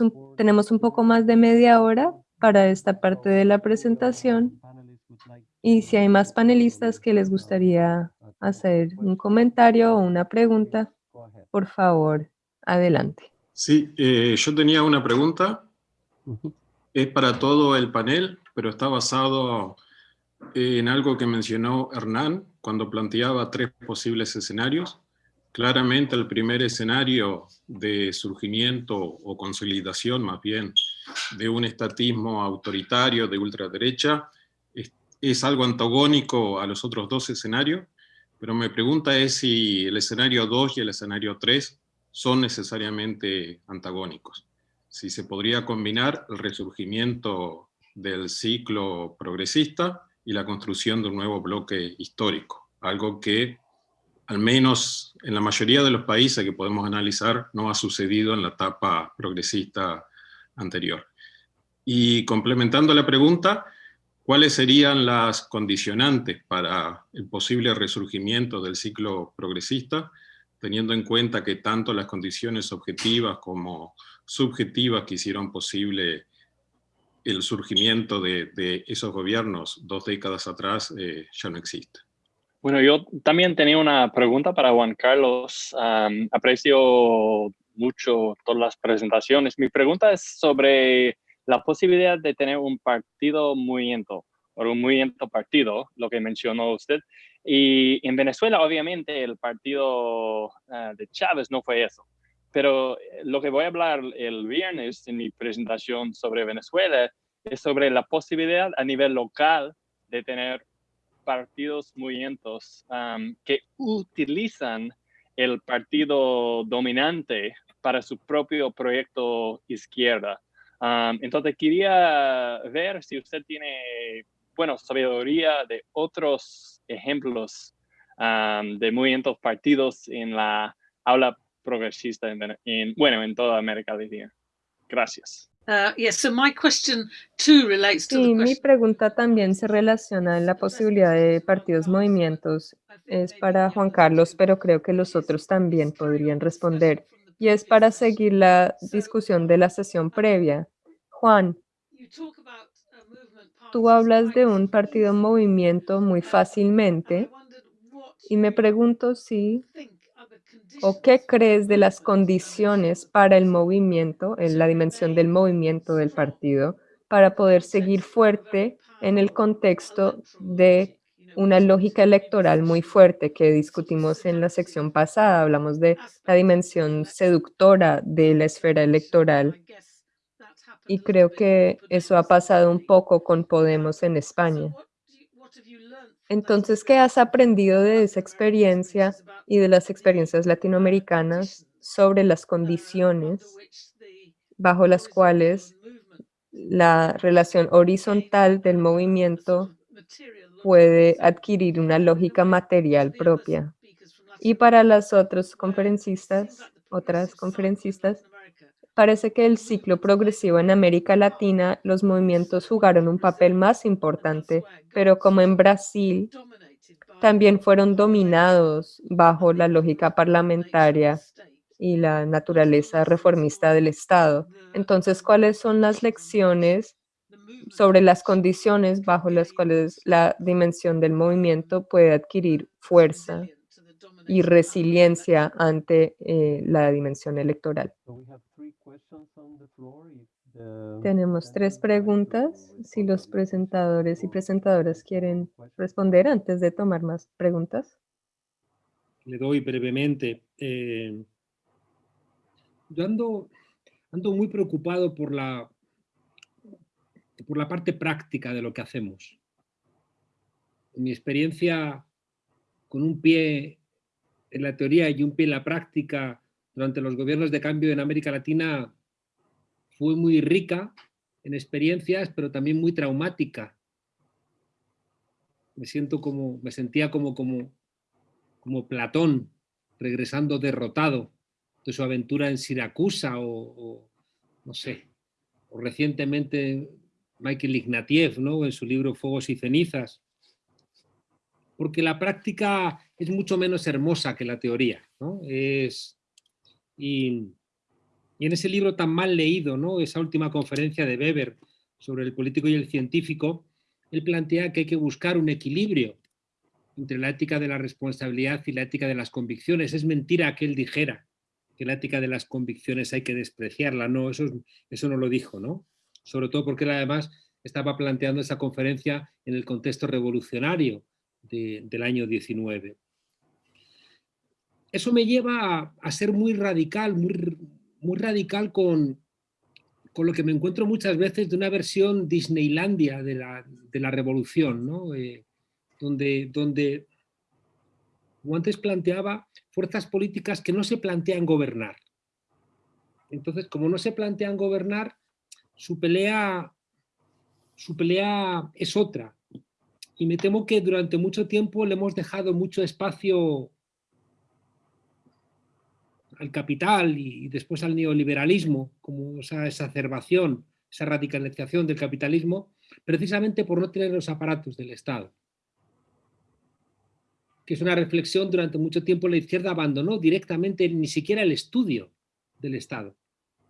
un, tenemos un poco más de media hora para esta parte de la presentación y si hay más panelistas que les gustaría hacer un comentario o una pregunta, por favor, adelante. Sí, eh, yo tenía una pregunta. Es para todo el panel, pero está basado en algo que mencionó Hernán cuando planteaba tres posibles escenarios. Claramente el primer escenario de surgimiento o consolidación más bien de un estatismo autoritario de ultraderecha es, es algo antagónico a los otros dos escenarios, pero mi pregunta es si el escenario 2 y el escenario 3 son necesariamente antagónicos. Si se podría combinar el resurgimiento del ciclo progresista y la construcción de un nuevo bloque histórico, algo que al menos en la mayoría de los países que podemos analizar no ha sucedido en la etapa progresista anterior. Y complementando la pregunta, ¿cuáles serían las condicionantes para el posible resurgimiento del ciclo progresista, teniendo en cuenta que tanto las condiciones objetivas como subjetivas que hicieron posible el surgimiento de, esos gobiernos dos décadas atrás eh, ya no existe. Bueno, yo también tenía una pregunta para Juan Carlos. aprecio mucho todas las presentaciones. Mi pregunta es sobre la posibilidad de tener un partido movimiento o un movimiento partido, lo que mencionó usted. Y en Venezuela, obviamente, el partido ah, de Chávez no fue eso. Pero eh, lo que voy a hablar el viernes en mi presentación sobre Venezuela es sobre la posibilidad a nivel local de tener partidos movimientos que utilizan el partido dominante para su propio proyecto izquierda. entonces quería ver si usted tiene, bueno, sabiduría de otros ejemplos de movimientos partidos en la aula progresista, en, bueno, en toda América Latina. Gracias. Uh, sí, mi pregunta también se relaciona en la posibilidad de partidos movimientos. Es para Juan Carlos, pero creo que los otros también podrían responder. Y es para seguir la discusión de la sesión previa. Juan, tú hablas de un partido movimiento muy fácilmente y me pregunto si ¿O qué crees de las condiciones para el movimiento, en la dimensión del movimiento del partido, para poder seguir fuerte en el contexto de una lógica electoral muy fuerte que discutimos en la sección pasada? Hablamos de la dimensión seductora de la esfera electoral y creo que eso ha pasado un poco con Podemos en España. Entonces, ¿qué has aprendido de esa experiencia y de las experiencias latinoamericanas sobre las condiciones bajo las cuales la relación horizontal del movimiento puede adquirir una lógica material propia? Y para las otras conferencistas, otras conferencistas, Parece que el ciclo progresivo en América Latina, los movimientos jugaron un papel más importante, pero como en Brasil, también fueron dominados bajo la lógica parlamentaria y la naturaleza reformista del Estado. Entonces, ¿cuáles son las lecciones sobre las condiciones bajo las cuales la dimensión del movimiento puede adquirir fuerza y resiliencia ante eh, la dimensión electoral? Tenemos tres preguntas. Si los presentadores y presentadoras quieren responder antes de tomar más preguntas. Le doy brevemente. Eh, yo ando, ando muy preocupado por la, por la parte práctica de lo que hacemos. En mi experiencia, con un pie en la teoría y un pie en la práctica, durante los gobiernos de cambio en América Latina fue muy rica en experiencias, pero también muy traumática. Me siento como, me sentía como, como, como Platón, regresando derrotado de su aventura en Siracusa o, no sé, o recientemente Michael Ignatieff, ¿no? en su libro Fuegos y cenizas, porque la práctica es mucho menos hermosa que la teoría. ¿no? Es, y, en ese libro tan mal leído, ¿no? esa última conferencia de Weber sobre el político y el científico, él plantea que hay que buscar un equilibrio entre la ética de la responsabilidad y la ética de las convicciones. Es mentira que él dijera que la ética de las convicciones hay que despreciarla, no, eso, eso no lo dijo, ¿no? Sobre todo porque él además estaba planteando esa conferencia en el contexto revolucionario del año 19 eso me lleva a, ser muy radical, muy, radical con, con, lo que me encuentro muchas veces de una versión Disneylandia de la, de la revolución, ¿no? Eh, donde, donde, como antes planteaba, fuerzas políticas que no se plantean gobernar. Entonces, como no se plantean gobernar, su pelea, su pelea es otra. Y me temo que durante mucho tiempo le hemos dejado mucho espacio al capital y, después al neoliberalismo, como esa exacerbación, esa radicalización del capitalismo, precisamente por no tener los aparatos del Estado. Que es una reflexión durante mucho tiempo la izquierda abandonó directamente ni siquiera el estudio del Estado.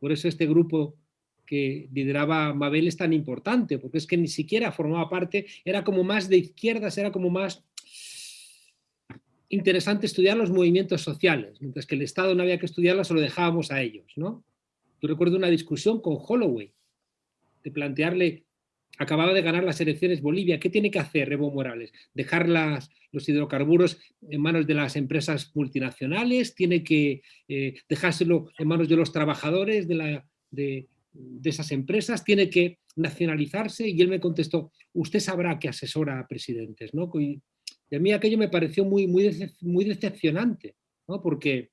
Por eso este grupo que lideraba Mabel es tan importante, porque es que ni siquiera formaba parte, era como más de izquierdas, era como más interesante estudiar los movimientos sociales, mientras que el Estado no había que estudiarlos, se lo dejábamos a ellos. ¿no? Yo recuerdo una discusión con Holloway, de plantearle, acababa de ganar las elecciones Bolivia, ¿qué tiene que hacer Evo Morales? ¿Dejar los hidrocarburos en manos de las empresas multinacionales? ¿Tiene que eh, dejárselo en manos de los trabajadores de, la, de, esas empresas? ¿Tiene que nacionalizarse? Y él me contestó, usted sabrá que asesora a presidentes. ¿no? A mí aquello me pareció muy, muy, muy decepcionante, ¿no? porque,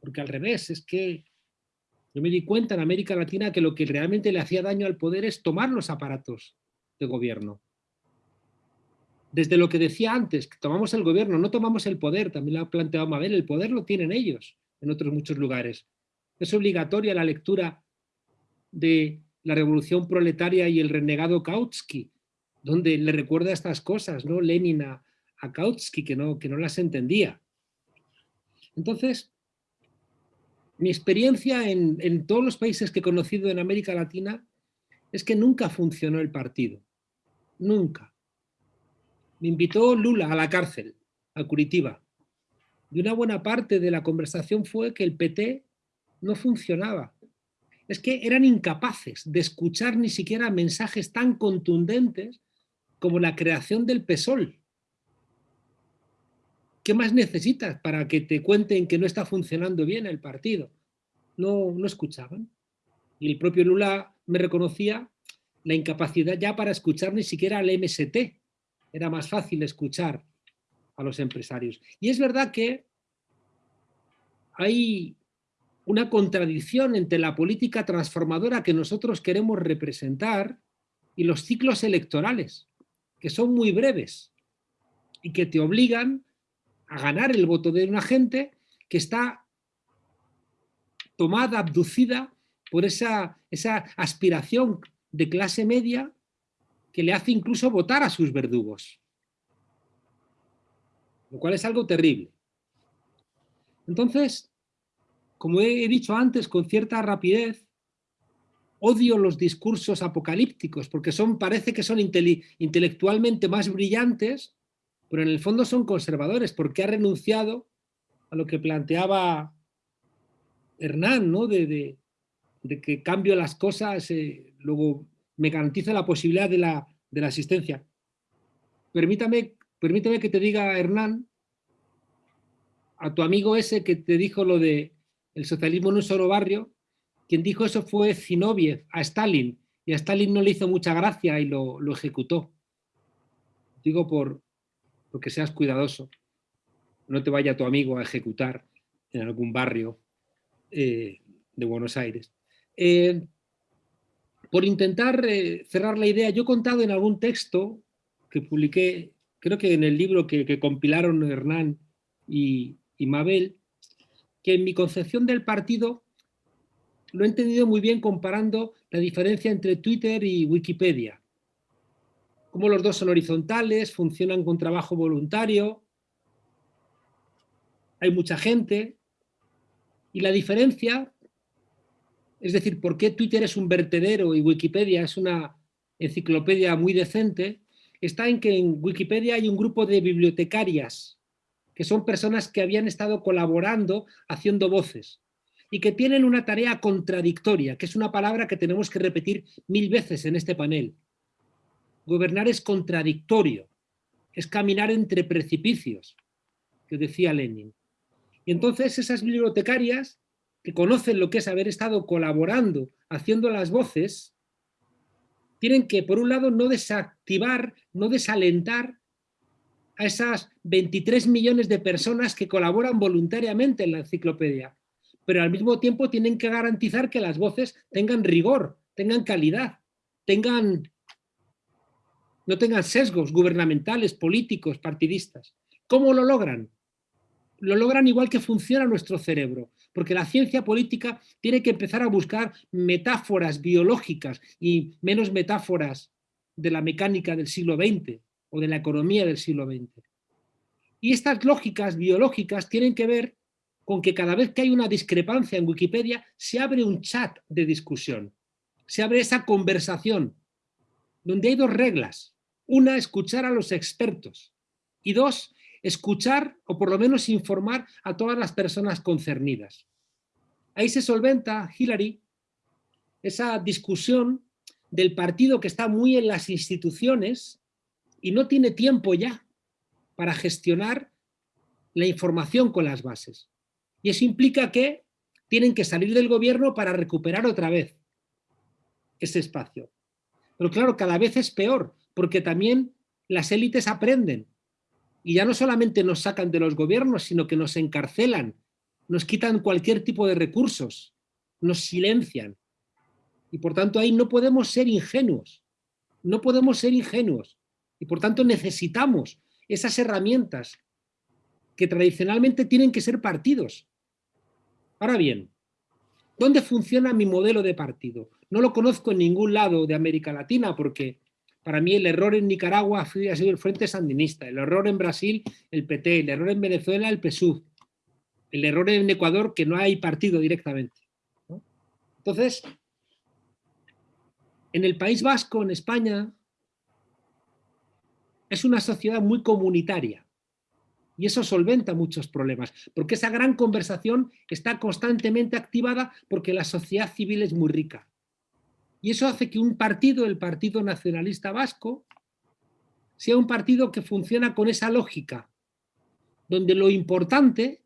porque al revés, es que Yo me di cuenta en América Latina que lo que realmente le hacía daño al poder es tomar los aparatos de gobierno. Desde lo que decía antes, que tomamos el gobierno, no tomamos el poder, también lo ha planteado Mabel, el poder lo tienen ellos en otros muchos lugares. Es obligatoria la lectura de la revolución proletaria y el renegado Kautsky, donde le recuerda estas cosas, ¿no? Lenin a, Kautsky, que no, que no las entendía. Entonces, mi experiencia en, en todos los países que he conocido en América Latina es que nunca funcionó el partido. Nunca. Me invitó Lula a la cárcel, a Curitiba. Y una buena parte de la conversación fue que el PT no funcionaba. Es que eran incapaces de escuchar ni siquiera mensajes tan contundentes como la creación del PSOL. ¿Qué más necesitas para que te cuenten que no está funcionando bien el partido? No, no escuchaban. Y el propio Lula me reconocía la incapacidad ya para escuchar ni siquiera al MST. Era más fácil escuchar a los empresarios. Y es verdad que hay una contradicción entre la política transformadora que nosotros queremos representar y los ciclos electorales, que son muy breves y que te obligan a ganar el voto de una gente que está tomada, abducida por esa, esa aspiración de clase media que le hace incluso votar a sus verdugos. Lo cual es algo terrible. Entonces, como he dicho antes con cierta rapidez, odio los discursos apocalípticos porque son, parece que son intelectualmente más brillantes, pero en el fondo son conservadores porque ha renunciado a lo que planteaba Hernán, ¿no? de, que cambio las cosas, eh, luego me garantiza la posibilidad de la, de la asistencia. Permítame, permítame que te diga, Hernán, a tu amigo ese que te dijo lo de el socialismo en un solo barrio, quien dijo eso fue Zinoviev a Stalin, y a Stalin no le hizo mucha gracia y lo, lo ejecutó. Digo por, porque seas cuidadoso. No te vaya tu amigo a ejecutar en algún barrio eh, de Buenos Aires. Eh, por intentar eh, cerrar la idea, yo he contado en algún texto que publiqué, creo que en el libro que, compilaron Hernán y, y Mabel, que en mi concepción del partido lo he entendido muy bien comparando la diferencia entre Twitter y Wikipedia. Como los dos son horizontales, funcionan con trabajo voluntario, hay mucha gente, y la diferencia es decir, ¿por qué Twitter es un vertedero y Wikipedia es una enciclopedia muy decente? Está en que en Wikipedia hay un grupo de bibliotecarias, que son personas que habían estado colaborando haciendo voces y que tienen una tarea contradictoria, que es una palabra que tenemos que repetir mil veces en este panel. Gobernar es contradictorio, es caminar entre precipicios, que decía Lenin. Y entonces esas bibliotecarias que conocen lo que es haber estado colaborando, haciendo las voces, tienen que, por un lado, no desactivar, no desalentar a esas 23 millones de personas que colaboran voluntariamente en la enciclopedia, pero al mismo tiempo tienen que garantizar que las voces tengan rigor, tengan calidad, tengan, no tengan sesgos gubernamentales, políticos, partidistas. ¿Cómo lo logran? Lo logran igual que funciona nuestro cerebro, porque la ciencia política tiene que empezar a buscar metáforas biológicas y menos metáforas de la mecánica del siglo XX o de la economía del siglo XX. Y estas lógicas biológicas tienen que ver con que cada vez que hay una discrepancia en Wikipedia se abre un chat de discusión, se abre esa conversación, donde hay dos reglas. Una, escuchar a los expertos y dos, escuchar o por lo menos informar a todas las personas concernidas. Ahí se solventa, Hillary, esa discusión del partido que está muy en las instituciones y no tiene tiempo ya para gestionar la información con las bases. Y eso implica que tienen que salir del gobierno para recuperar otra vez ese espacio. Pero claro, cada vez es peor, porque también las élites aprenden y ya no solamente nos sacan de los gobiernos, sino que nos encarcelan, nos quitan cualquier tipo de recursos nos silencian. Y por tanto ahí no podemos ser ingenuos, no podemos ser ingenuos. Y por tanto necesitamos esas herramientas que tradicionalmente tienen que ser partidos. Ahora bien, ¿dónde funciona mi modelo de partido? No lo conozco en ningún lado de América Latina porque para mí el error en Nicaragua ha sido el Frente Sandinista, el error en Brasil, el PT, el error en Venezuela, el PSUV, el error en Ecuador, que no hay partido directamente. Entonces, en el País Vasco, en España, es una sociedad muy comunitaria y eso solventa muchos problemas, porque esa gran conversación está constantemente activada porque la sociedad civil es muy rica. Y eso hace que un partido, el Partido Nacionalista Vasco, sea un partido que funciona con esa lógica, donde lo importante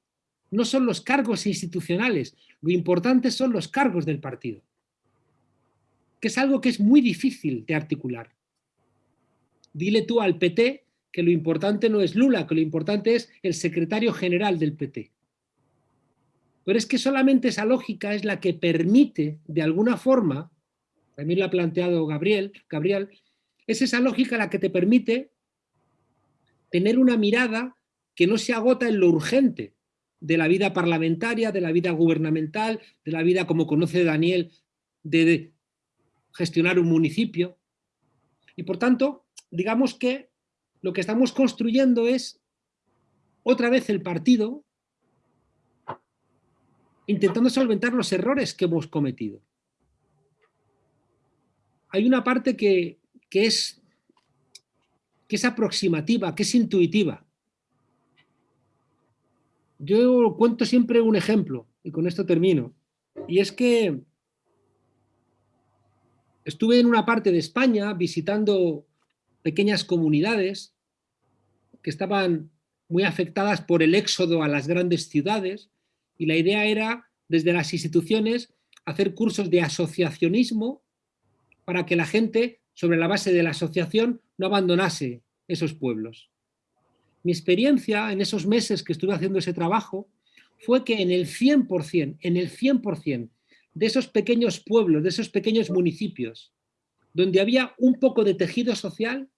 no son los cargos institucionales, lo importante son los cargos del partido, que es algo que es muy difícil de articular. Dile tú al PT que lo importante no es Lula, que lo importante es el secretario general del PT. Pero es que solamente esa lógica es la que permite, de alguna forma, también lo ha planteado Gabriel, Gabriel, es esa lógica la que te permite tener una mirada que no se agota en lo urgente de la vida parlamentaria, de la vida gubernamental, de la vida, como conoce Daniel, de gestionar un municipio. Y por tanto, digamos que lo que estamos construyendo es otra vez el partido intentando solventar los errores que hemos cometido hay una parte que, es, que es aproximativa, que es intuitiva. Yo cuento siempre un ejemplo, y con esto termino, y es que estuve en una parte de España visitando pequeñas comunidades que estaban muy afectadas por el éxodo a las grandes ciudades, y la idea era, desde las instituciones, hacer cursos de asociacionismo para que la gente, sobre la base de la asociación, no abandonase esos pueblos. Mi experiencia en esos meses que estuve haciendo ese trabajo fue que en el 100%, en el 100% de esos pequeños pueblos, de esos pequeños municipios, donde había un poco de tejido social,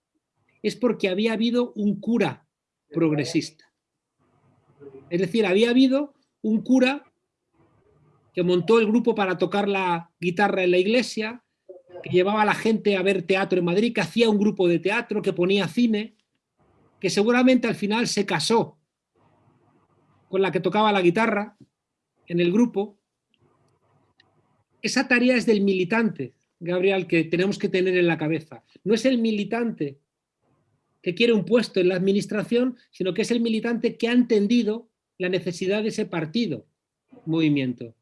es porque había habido un cura progresista. Es decir, había habido un cura que montó el grupo para tocar la guitarra en la iglesia, que llevaba a la gente a ver teatro en Madrid, que hacía un grupo de teatro, que ponía cine, que seguramente al final se casó con la que tocaba la guitarra en el grupo. Esa tarea es del militante, Gabriel, que tenemos que tener en la cabeza. No es el militante que quiere un puesto en la administración, sino que es el militante que ha entendido la necesidad de ese partido, movimiento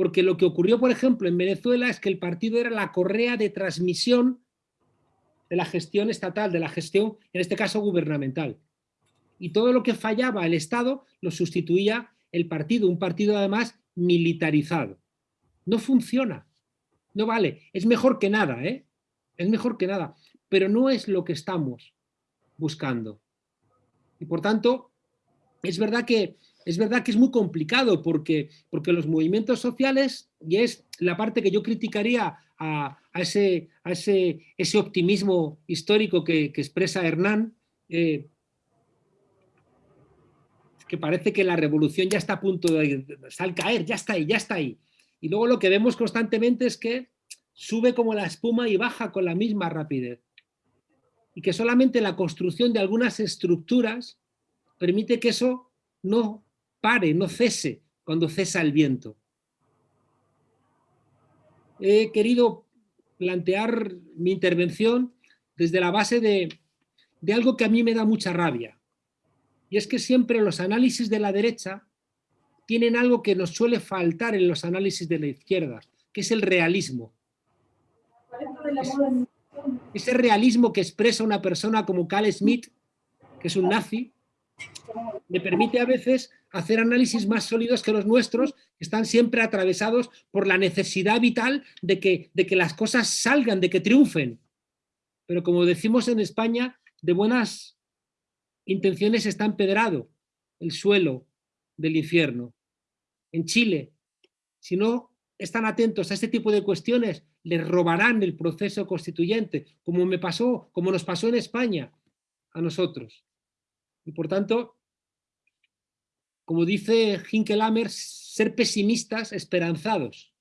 porque lo que ocurrió, por ejemplo, en Venezuela es que el partido era la correa de transmisión de la gestión estatal, de la gestión, en este caso, gubernamental. Y todo lo que fallaba el Estado lo sustituía el partido, un partido además militarizado. No funciona, no vale, es mejor que nada, ¿eh? es mejor que nada, pero no es lo que estamos buscando. Y por tanto, es verdad que es verdad que es muy complicado porque, porque los movimientos sociales, y es la parte que yo criticaría a, ese, a ese, ese, optimismo histórico que, expresa Hernán, eh, que parece que la revolución ya está a punto de, de caer, ya está ahí, ya está ahí. Y luego lo que vemos constantemente es que sube como la espuma y baja con la misma rapidez. Y que solamente la construcción de algunas estructuras permite que eso no pare, no cese cuando cesa el viento. He querido plantear mi intervención desde la base de, de algo que a mí me da mucha rabia. Y es que siempre los análisis de la derecha tienen algo que nos suele faltar en los análisis de la izquierda, que es el realismo. ese realismo que expresa una persona como Carl Smith, que es un nazi, me permite a veces hacer análisis más sólidos que los nuestros, están siempre atravesados por la necesidad vital de que, de que las cosas salgan, de que triunfen. Pero como decimos en España, de buenas intenciones está empedrado el suelo del infierno. En Chile, si no están atentos a este tipo de cuestiones, les robarán el proceso constituyente, como me pasó, como nos pasó en España a nosotros. Y por tanto, como dice Hinkelhammer, ser pesimistas esperanzados,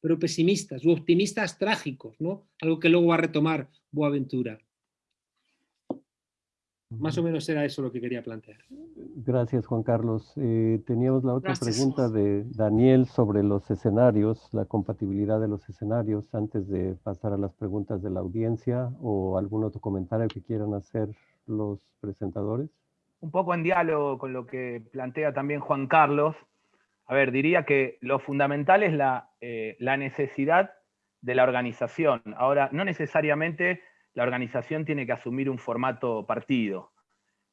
pero pesimistas u optimistas trágicos, ¿no? Algo que luego va a retomar Boaventura. Más o menos era eso lo que quería plantear. Gracias, Juan Carlos. Eh, teníamos la otra pregunta de Daniel sobre los escenarios, la compatibilidad de los escenarios, antes de pasar a las preguntas de la audiencia o algún otro comentario que quieran hacer los presentadores. Un poco en diálogo con lo que plantea también Juan Carlos. A ver, diría que lo fundamental es la, eh, necesidad de la organización. Ahora, no necesariamente la organización tiene que asumir un formato partido.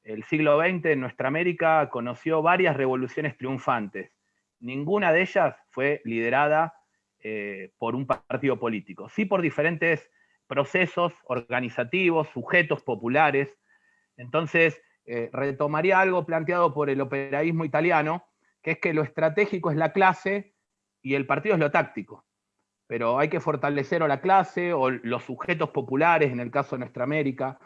El siglo XX en nuestra América conoció varias revoluciones triunfantes. Ninguna de ellas fue liderada eh, por un partido político, sí por diferentes procesos organizativos, sujetos populares. Entonces, eh, retomaría algo planteado por el operaísmo italiano, que es que lo estratégico es la clase y el partido es lo táctico pero hay que fortalecer a la clase o los sujetos populares, en el caso de nuestra América.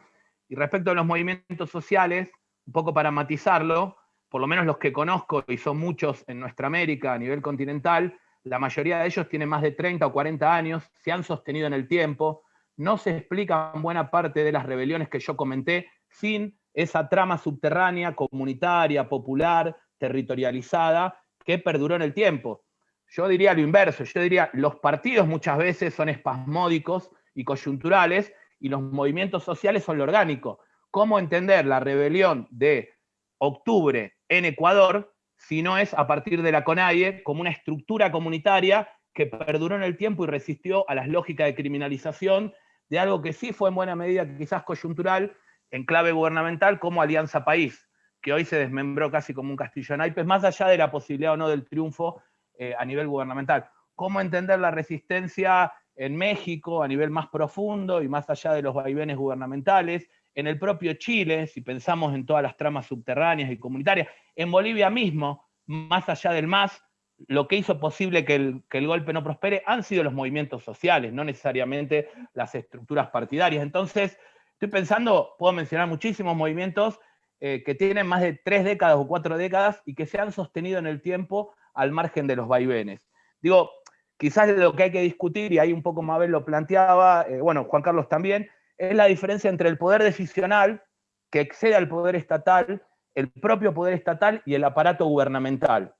Y respecto a los movimientos sociales, un poco para matizarlo, por lo menos los que conozco, y son muchos en nuestra América a nivel continental, la mayoría de ellos tienen más de 30 o 40 años, se han sostenido en el tiempo, no se explican buena parte de las rebeliones que yo comenté sin esa trama subterránea, comunitaria, popular, territorializada, que perduró en el tiempo. Yo diría lo inverso, yo diría, los partidos muchas veces son espasmódicos y coyunturales y los movimientos sociales son lo orgánico. ¿Cómo entender la rebelión de octubre en Ecuador si no es a partir de la CONAIE como una estructura comunitaria que perduró en el tiempo y resistió a las lógicas de criminalización de algo que sí fue en buena medida quizás coyuntural en clave gubernamental como Alianza País, que hoy se desmembró casi como un castillo en naipes, más allá de la posibilidad o no del triunfo eh, a nivel gubernamental. Cómo entender la resistencia en México a nivel más profundo y más allá de los vaivenes gubernamentales, en el propio Chile, si pensamos en todas las tramas subterráneas y comunitarias, en Bolivia mismo, más allá del MAS, lo que hizo posible que el, que el, golpe no prospere han sido los movimientos sociales, no necesariamente las estructuras partidarias. Entonces, estoy pensando, puedo mencionar muchísimos movimientos eh, que tienen más de tres décadas o cuatro décadas y que se han sostenido en el tiempo al margen de los vaivenes. Digo, quizás lo que hay que discutir, y ahí un poco Mabel lo planteaba, eh, bueno, Juan Carlos también, es la diferencia entre el poder decisional, que excede al poder estatal, el propio poder estatal y el aparato gubernamental.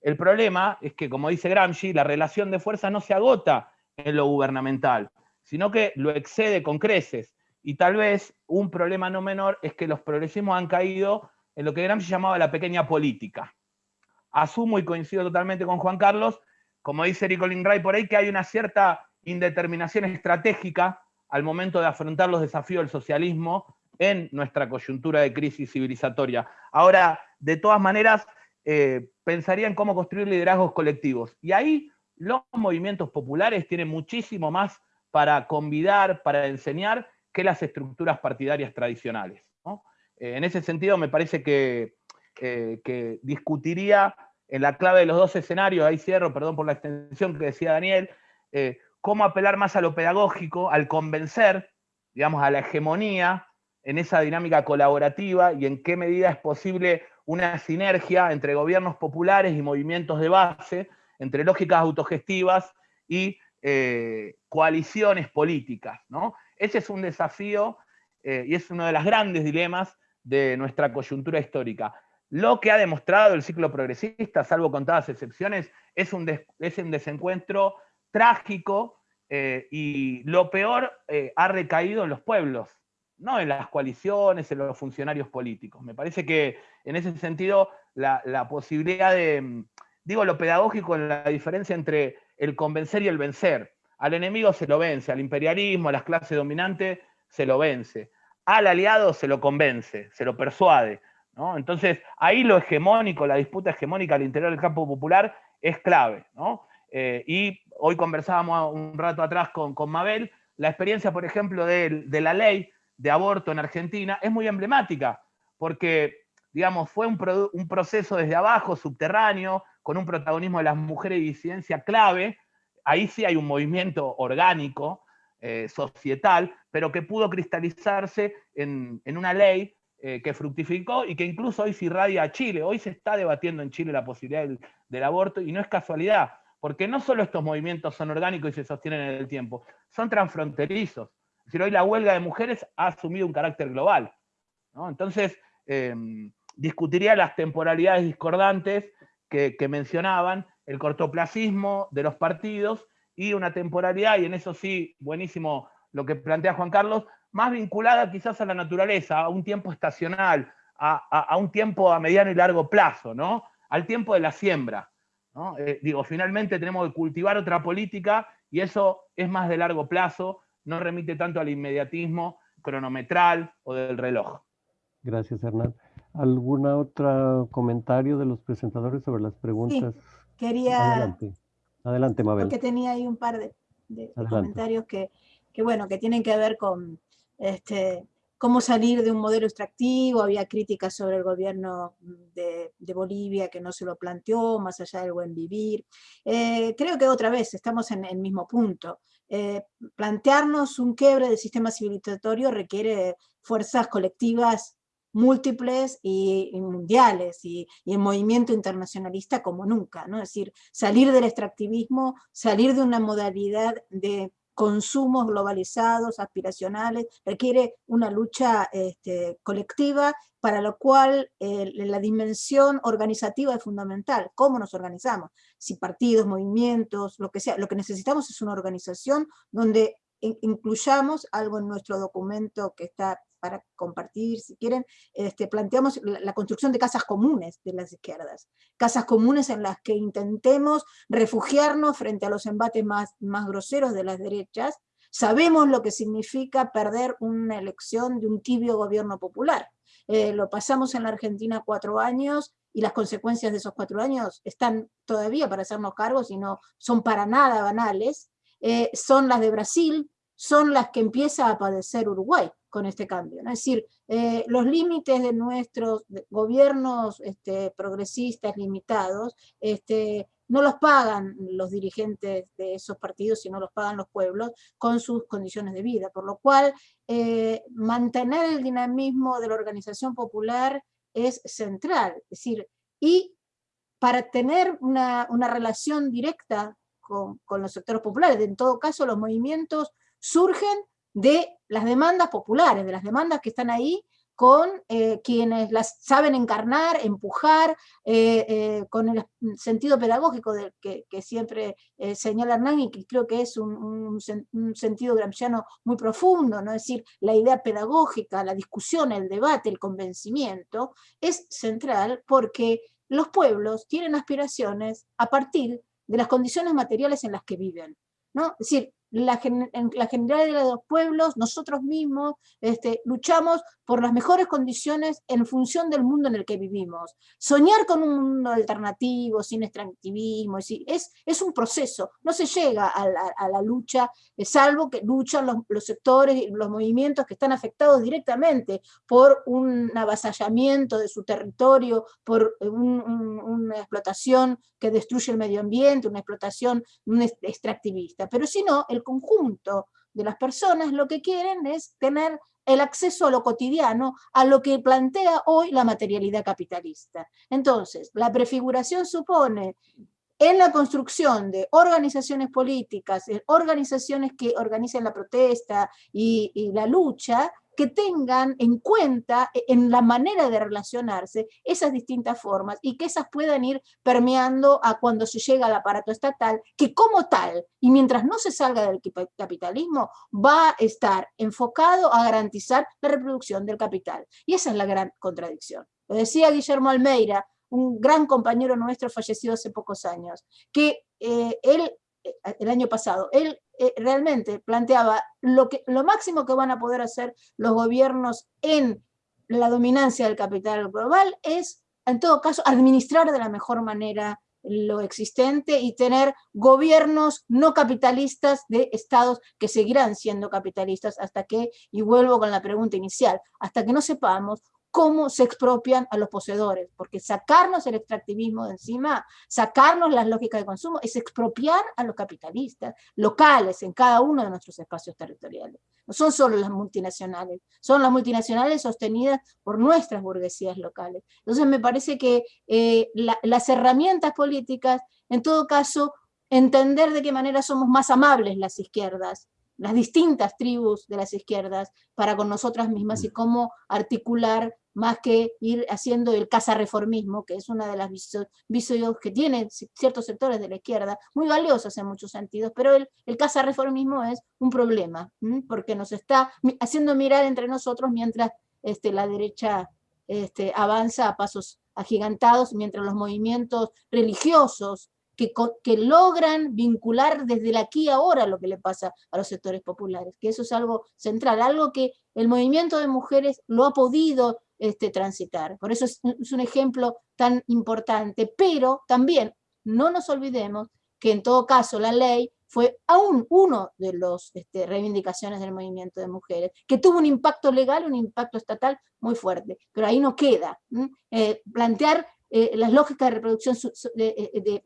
El problema es que, como dice Gramsci, la relación de fuerza no se agota en lo gubernamental, sino que lo excede con creces. Y tal vez un problema no menor es que los progresismos han caído en lo que Gramsci llamaba la pequeña política asumo y coincido totalmente con Juan Carlos, como dice Rico Lindray por ahí, que hay una cierta indeterminación estratégica al momento de afrontar los desafíos del socialismo en nuestra coyuntura de crisis civilizatoria. Ahora, de todas maneras, eh, pensaría en cómo construir liderazgos colectivos. Y ahí los movimientos populares tienen muchísimo más para convidar, para enseñar, que las estructuras partidarias tradicionales. Eh, en ese sentido, me parece que que discutiría en la clave de los dos escenarios, ahí cierro, perdón por la extensión que decía Daniel, eh, cómo apelar más a lo pedagógico, al convencer, digamos, a la hegemonía en esa dinámica colaborativa y en qué medida es posible una sinergia entre gobiernos populares y movimientos de base, entre lógicas autogestivas y eh, coaliciones políticas. ¿no? Ese es un desafío eh, y es uno de los grandes dilemas de nuestra coyuntura histórica. Lo que ha demostrado el ciclo progresista, salvo contadas excepciones, es un, desencuentro trágico eh, y lo peor eh, ha recaído en los pueblos, no en las coaliciones, en los funcionarios políticos. Me parece que en ese sentido la, posibilidad de, digo lo pedagógico en la diferencia entre el convencer y el vencer. Al enemigo se lo vence, al imperialismo, a las clases dominantes se lo vence. Al aliado se lo convence, se lo persuade. Entonces, ahí lo hegemónico, la disputa hegemónica al interior del campo popular es clave. Eh, y hoy conversábamos un rato atrás con, Mabel, la experiencia, por ejemplo, de, la ley de aborto en Argentina es muy emblemática, porque digamos, fue un, un proceso desde abajo, subterráneo, con un protagonismo de las mujeres y disidencia clave, ahí sí hay un movimiento orgánico, eh, societal, pero que pudo cristalizarse en, una ley eh, que fructificó y que incluso hoy se irradia a Chile. Hoy se está debatiendo en Chile la posibilidad del, aborto y no es casualidad, porque no solo estos movimientos son orgánicos y se sostienen en el tiempo, son transfronterizos. Es hoy la huelga de mujeres ha asumido un carácter global. Entonces, em, discutiría las temporalidades discordantes que mencionaban, el cortoplacismo de los partidos y una temporalidad, y en eso sí, buenísimo lo que plantea Juan Carlos, más vinculada quizás a la naturaleza, a un tiempo estacional, a, un tiempo a mediano y largo plazo, ¿no? al tiempo de la siembra. Eh, digo, finalmente tenemos que cultivar otra política y eso es más de largo plazo, no remite tanto al inmediatismo cronometral o del reloj. Gracias, Hernán. ¿Algún otro comentario de los presentadores sobre las preguntas? Quería Adelante, Mabel. Porque tenía ahí un par de, comentarios que, bueno, que tienen que ver con este, cómo salir de un modelo extractivo, había críticas sobre el gobierno de, Bolivia que no se lo planteó, más allá del buen vivir. Eh, creo que otra vez estamos en el mismo punto. Eh, plantearnos un quiebre del sistema civilizatorio requiere fuerzas colectivas múltiples y, mundiales y, en movimiento internacionalista como nunca, ¿no? Es decir, salir del extractivismo, salir de una modalidad de consumos globalizados, aspiracionales, requiere una lucha este, colectiva para lo cual la dimensión organizativa es fundamental. ¿Cómo nos organizamos? Si partidos, movimientos, lo que sea, lo que necesitamos es una organización donde incluyamos algo en nuestro documento que está para compartir, si quieren, este, planteamos la, construcción de casas comunes de las izquierdas, casas comunes en las que intentemos refugiarnos frente a los embates más, más groseros de las derechas, sabemos lo que significa perder una elección de un tibio gobierno popular, eh, lo pasamos en la Argentina cuatro años, y las consecuencias de esos cuatro años están todavía para hacernos cargos y no son para nada banales, eh, son las de Brasil, son las que empieza a padecer Uruguay con este cambio. Es decir, eh, los límites de nuestros gobiernos este, progresistas limitados este, no los pagan los dirigentes de esos partidos, sino los pagan los pueblos con sus condiciones de vida, por lo cual eh, mantener el dinamismo de la organización popular es central, es decir, y para tener una, relación directa con, con, los sectores populares, en todo caso los movimientos surgen de las demandas populares, de las demandas que están ahí con eh, quienes las saben encarnar, empujar, eh, eh, con el sentido pedagógico que, siempre señala Hernán y que creo que es un, sentido gramsciano muy profundo, ¿no? es decir, la idea pedagógica, la discusión, el debate, el convencimiento, es central porque los pueblos tienen aspiraciones a partir de las condiciones materiales en las que viven. ¿no? Es decir, la, en la generalidad de los pueblos, nosotros mismos este, luchamos por las mejores condiciones en función del mundo en el que vivimos. Soñar con un mundo alternativo, sin extractivismo, es, es un proceso, no se llega a la, lucha, eh, salvo que luchan los, sectores y los movimientos que están afectados directamente por un avasallamiento de su territorio, por una explotación que destruye el medio ambiente, una explotación extractivista. Pero si no, el conjunto de las personas lo que quieren es tener el acceso a lo cotidiano, a lo que plantea hoy la materialidad capitalista. Entonces, la prefiguración supone en la construcción de organizaciones políticas, organizaciones que organicen la protesta y la lucha, que tengan en cuenta e, en la manera de relacionarse esas distintas formas y que esas puedan ir permeando a cuando se llega al aparato estatal, que como tal, y mientras no se salga del capitalismo, va a estar enfocado a garantizar la reproducción del capital. Y esa es la gran contradicción. Lo decía Guillermo Almeida, un gran compañero nuestro fallecido hace pocos años, que eh, él el año pasado, él eh, realmente planteaba lo, que, lo máximo que van a poder hacer los gobiernos en la dominancia del capital global es, en todo caso, administrar de la mejor manera lo existente y tener gobiernos no capitalistas de estados que seguirán siendo capitalistas hasta que, y vuelvo con la pregunta inicial, hasta que no sepamos cómo se expropian a los poseedores, porque sacarnos el extractivismo de encima, sacarnos las lógicas de consumo, es expropiar a los capitalistas locales en cada uno de nuestros espacios territoriales. No son solo las multinacionales, son las multinacionales sostenidas por nuestras burguesías locales. Entonces me parece que eh, las herramientas políticas, en todo caso, entender de qué manera somos más amables las izquierdas, las distintas tribus de las izquierdas para con nosotras mismas y cómo articular más que ir haciendo el reformismo que es una de las vicios que tienen ciertos sectores de la izquierda, muy valiosos en muchos sentidos, pero el, el reformismo es un problema, porque nos está haciendo mirar entre nosotros mientras este, la derecha este, avanza a pasos agigantados, mientras los movimientos religiosos que, que, logran vincular desde aquí y ahora lo que le pasa a los sectores populares, que eso es algo central, algo que el movimiento de mujeres lo ha podido este, transitar. Por eso es, un ejemplo tan importante, pero también no nos olvidemos que en todo caso la ley fue aún uno de las este, reivindicaciones del movimiento de mujeres, que tuvo un impacto legal, un impacto estatal muy fuerte, pero ahí no queda. Eh, plantear eh, las lógicas de reproducción eh,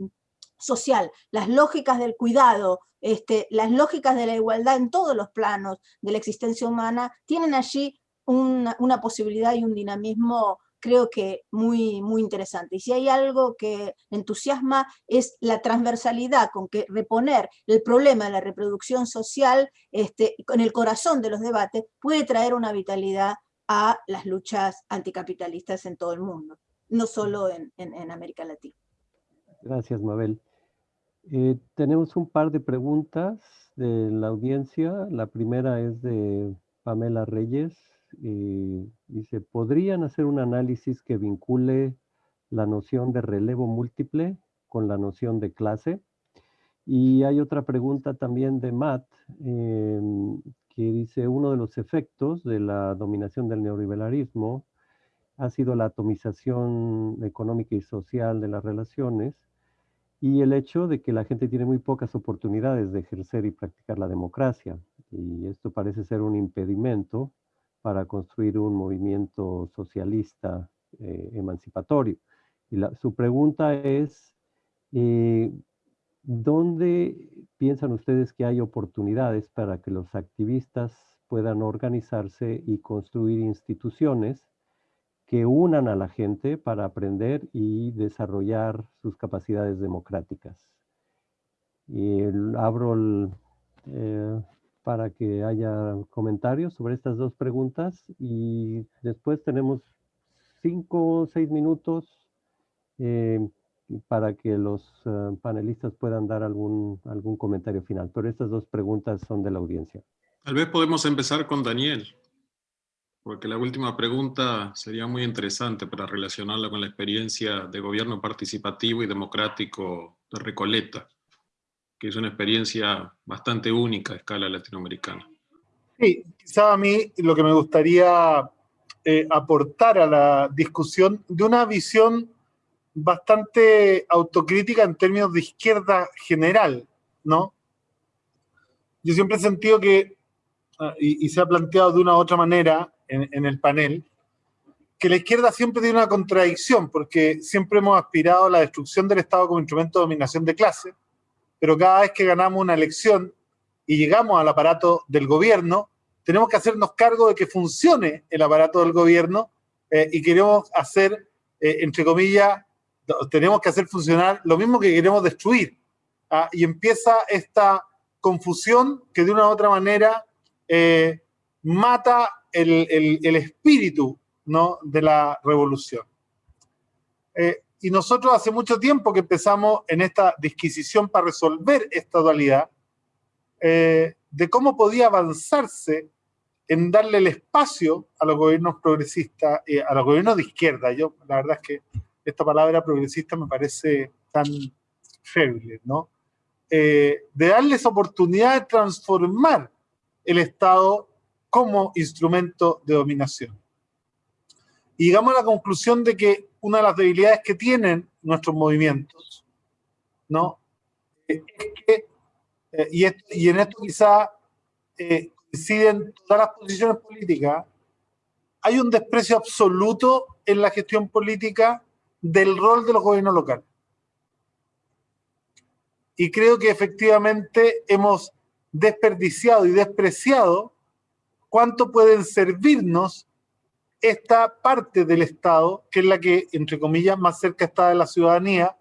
social, las lógicas del cuidado, este, las lógicas de la igualdad en todos los planos de la existencia humana, tienen allí una, posibilidad y un dinamismo creo que muy, muy interesante. Y si hay algo que entusiasma es la transversalidad con que reponer el problema de la reproducción social este, en el corazón de los debates puede traer una vitalidad a las luchas anticapitalistas en todo el mundo, no solo en, América Latina. Gracias, Mabel. Eh, tenemos un par de preguntas de la audiencia. La primera es de Pamela Reyes eh, dice, ¿podrían hacer un análisis que vincule la noción de relevo múltiple con la noción de clase? Y hay otra pregunta también de Matt, em, que dice, uno de los efectos de la dominación del neoliberalismo ha sido la atomización económica y social de las relaciones y el hecho de que la gente tiene muy pocas oportunidades de ejercer y practicar la democracia. Y esto parece ser un impedimento para construir un movimiento socialista eh, emancipatorio. Y su pregunta es, eh, ¿dónde piensan ustedes que hay oportunidades para que los activistas puedan organizarse y construir instituciones que unan a la gente para aprender y desarrollar sus capacidades democráticas? Y abro el, eh, para que haya comentarios sobre estas dos preguntas y después tenemos cinco o seis minutos eh, para que los eh, panelistas puedan dar algún, algún comentario final. Pero estas dos preguntas son de la audiencia. Tal vez podemos empezar con Daniel, porque la última pregunta sería muy interesante para relacionarla con la experiencia de gobierno participativo y democrático de Recoleta que es una experiencia bastante única a escala latinoamericana. Sí, quizá a mí lo que me gustaría eh, aportar a la discusión de una visión bastante autocrítica en términos de izquierda general, ¿no? Yo siempre he sentido que, ah, y, se ha planteado de una u otra manera en, en el panel, que la izquierda siempre tiene una contradicción, porque siempre hemos aspirado a la destrucción del Estado como instrumento de dominación de clase, pero cada vez que ganamos una elección y llegamos al aparato del gobierno, tenemos que hacernos cargo de que funcione el aparato del gobierno eh, y queremos hacer, eh, entre comillas, tenemos que hacer funcionar lo mismo que queremos destruir. ¿ah? Y empieza esta confusión que de una u otra manera eh, mata el, espíritu de la revolución. Y nosotros hace mucho tiempo que empezamos en esta disquisición para resolver esta dualidad, eh, de cómo podía avanzarse en darle el espacio a los gobiernos progresistas, eh, a los gobiernos de izquierda. Yo, la verdad es que esta palabra progresista me parece tan feble, ¿no? Eh, de darles oportunidad de transformar el Estado como instrumento de dominación. Y llegamos a la conclusión de que una de las debilidades que tienen nuestros movimientos, ¿no? Es que, eh, y, en esto quizá eh, coinciden todas las posiciones políticas, hay un desprecio absoluto en la gestión política del rol de los gobiernos locales. Y creo que efectivamente hemos desperdiciado y despreciado cuánto pueden servirnos esta parte del Estado, que es la que, entre comillas, más cerca está de la ciudadanía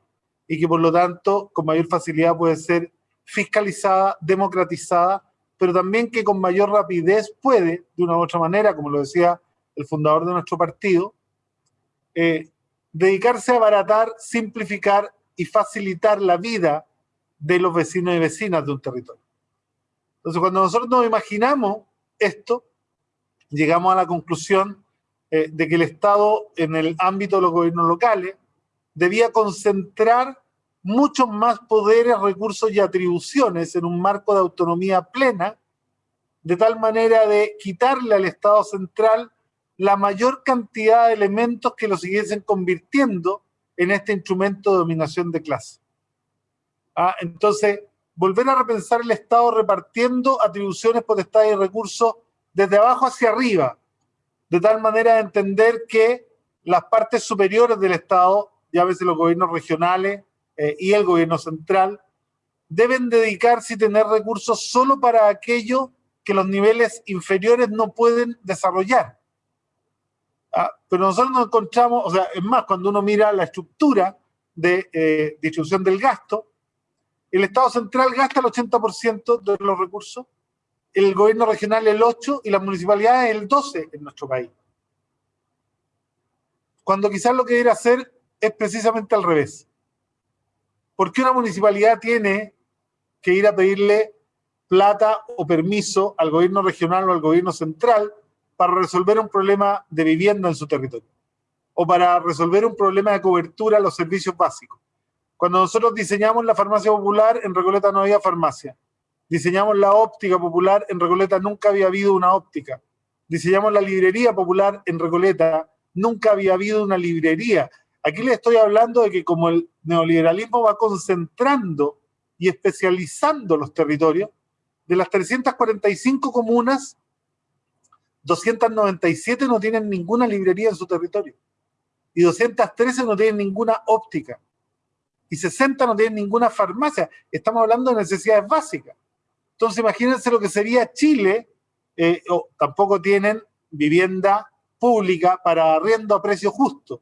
y que por lo tanto con mayor facilidad puede ser fiscalizada, democratizada, pero también que con mayor rapidez puede, de una u otra manera, como lo decía el fundador de nuestro partido, eh, dedicarse a abaratar, simplificar y facilitar la vida de los vecinos y vecinas de un territorio. Entonces, cuando nosotros nos imaginamos esto, llegamos a la conclusión eh, de que el Estado, en el ámbito de los gobiernos locales, debía concentrar muchos más poderes, recursos y atribuciones en un marco de autonomía plena, de tal manera de quitarle al Estado central la mayor cantidad de elementos que lo siguiesen convirtiendo en este instrumento de dominación de clase. Ah, entonces, volver a repensar el Estado repartiendo atribuciones, potestades y recursos desde abajo hacia arriba, de tal manera de entender que las partes superiores del Estado, ya veces los gobiernos regionales eh, y el gobierno central, deben dedicarse y tener recursos solo para aquello que los niveles inferiores no pueden desarrollar. Ah, pero nosotros nos encontramos, o sea, es más, cuando uno mira la estructura de eh, distribución del gasto, el Estado central gasta el 80% de los recursos, el gobierno regional el 8% y las municipalidades el 12% en nuestro país. Cuando quizás lo que debería hacer es precisamente al revés. ¿Por qué una municipalidad tiene que ir a pedirle plata o permiso al gobierno regional o al gobierno central para resolver un problema de vivienda en su territorio? O para resolver un problema de cobertura a los servicios básicos. Cuando nosotros diseñamos la farmacia popular, en Recoleta no había farmacia. Diseñamos la óptica popular, en Recoleta nunca había habido una óptica. Diseñamos la librería popular, en Recoleta nunca había habido una librería. Aquí les estoy hablando de que como el neoliberalismo va concentrando y especializando los territorios, de las 345 comunas, 297 no tienen ninguna librería en su territorio y 213 no tienen ninguna óptica y 60 no tienen ninguna farmacia. Estamos hablando de necesidades básicas. Entonces imagínense lo que sería Chile, eh, tampoco tienen vivienda pública para arriendo a precio justo.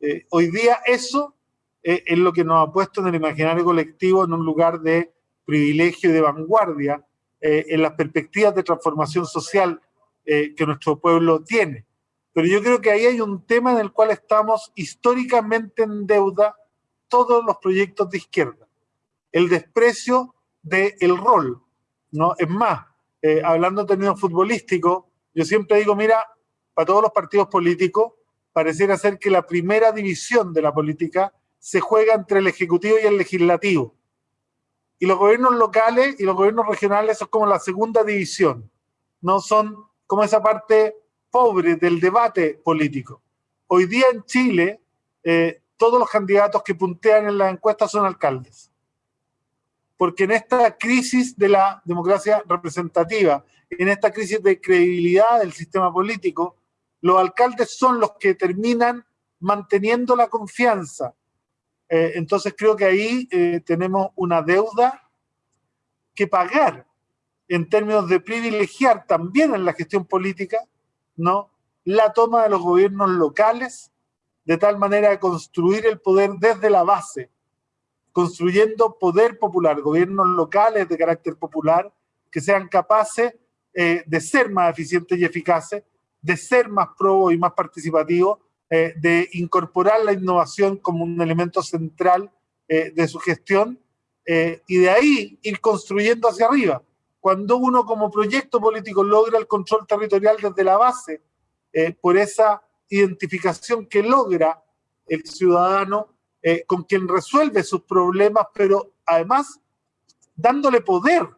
Eh, hoy día eso eh, es lo que nos ha puesto en el imaginario colectivo en un lugar de privilegio y de vanguardia en las perspectivas de transformación social que nuestro pueblo tiene. Pero yo creo que ahí hay un tema en el cual estamos históricamente en deuda todos los proyectos de izquierda. El desprecio del rol. ¿No? Es más, eh, hablando en términos futbolísticos, yo siempre digo, mira, para todos los partidos políticos, pareciera ser que la primera división de la política se juega entre el Ejecutivo y el Legislativo. Y los gobiernos locales y los gobiernos regionales son como la segunda división. No son como esa parte pobre del debate político. Hoy día en Chile, eh, todos los candidatos que puntean en las encuestas son alcaldes. Porque en esta crisis de la democracia representativa, en esta crisis de credibilidad del sistema político, los alcaldes son los que terminan manteniendo la confianza. Eh, entonces creo que ahí eh, tenemos una deuda que pagar en términos de privilegiar también en la gestión política, ¿no? La toma de los gobiernos locales de tal manera de construir el poder desde la base, construyendo poder popular, gobiernos locales de carácter popular que sean capaces eh, de ser más eficientes y eficaces, de ser más pro y más participativos, eh, de incorporar la innovación como un elemento central eh, de su gestión y de ahí ir construyendo hacia arriba. Cuando uno como proyecto político logra el control territorial desde la base, por esa identificación que logra el ciudadano eh, con quien resuelve sus problemas, pero además dándole poder,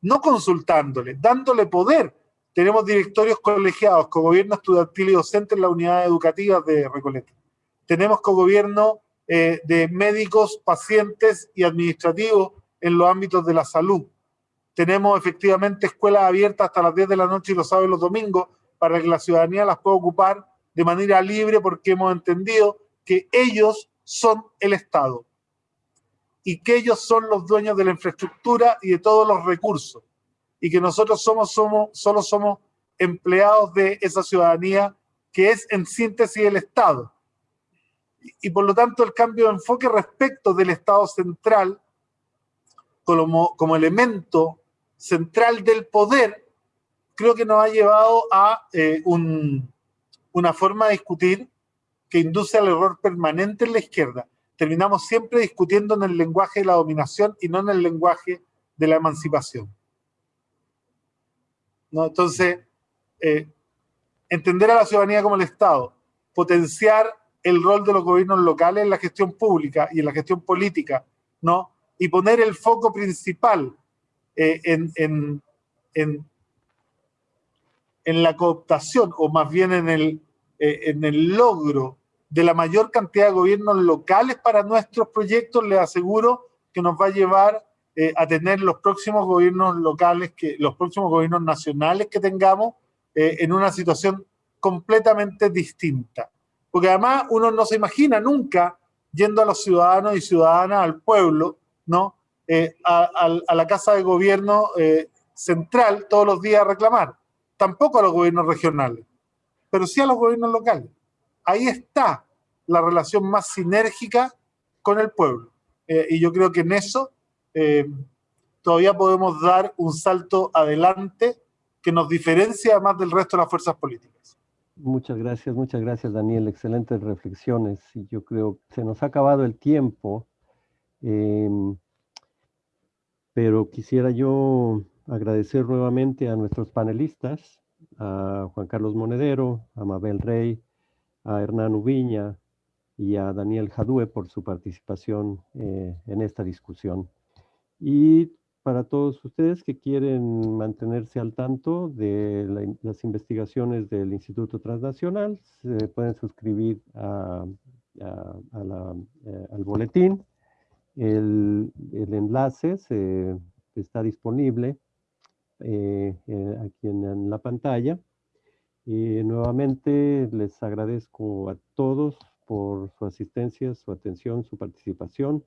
no consultándole, dándole poder. Tenemos directorios colegiados, con gobierno estudiantil y docente en las unidades educativas de Recoleta. Tenemos co-gobierno eh, de médicos, pacientes y administrativos en los ámbitos de la salud. Tenemos efectivamente escuelas abiertas hasta las 10 de la noche y los sábados y los domingos para que la ciudadanía las pueda ocupar de manera libre porque hemos entendido que ellos son el Estado y que ellos son los dueños de la infraestructura y de todos los recursos y que nosotros somos, somos, solo somos empleados de esa ciudadanía que es en síntesis el Estado. Y, por lo tanto el cambio de enfoque respecto del Estado central como, como elemento central del poder, creo que nos ha llevado a eh, una forma de discutir que induce al error permanente en la izquierda. Terminamos siempre discutiendo en el lenguaje de la dominación y no en el lenguaje de la emancipación. ¿No? Entonces, eh, entender a la ciudadanía como el Estado, potenciar el rol de los gobiernos locales en la gestión pública y en la gestión política, ¿no? Y poner el foco principal eh, en, en, en, la cooptación, o más bien en el, eh, en el logro de la mayor cantidad de gobiernos locales para nuestros proyectos, les aseguro que nos va a llevar eh, a tener los próximos gobiernos locales, que, los próximos gobiernos nacionales que tengamos en una situación completamente distinta. Porque además uno no se imagina nunca yendo a los ciudadanos y ciudadanas, al pueblo, ¿no? Eh, a, la Casa de Gobierno eh, central todos los días a reclamar. Tampoco a los gobiernos regionales, pero sí a los gobiernos locales. Ahí está la relación más sinérgica con el pueblo. Eh, y yo creo que en eso todavía podemos dar un salto adelante que nos diferencia además del resto de las fuerzas políticas. Muchas gracias, muchas gracias Daniel, excelentes reflexiones. Y yo creo que se nos ha acabado el tiempo, em, pero quisiera yo agradecer nuevamente a nuestros panelistas, a Juan Carlos Monedero, a Mabel Rey, a Hernán Ubiña y a Daniel Jadue por su participación eh, en esta discusión. Y para todos ustedes que quieren mantenerse al tanto de las investigaciones del Instituto Transnacional, se pueden suscribir eh, al boletín. El, enlace está disponible eh, aquí en, la pantalla. Y nuevamente les agradezco a todos por su asistencia, su atención, su participación.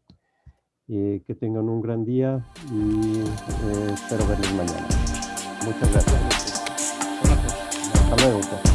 Eh, que tengan un gran día y eh, espero verles mañana. Muchas gracias. Hasta luego. Pues.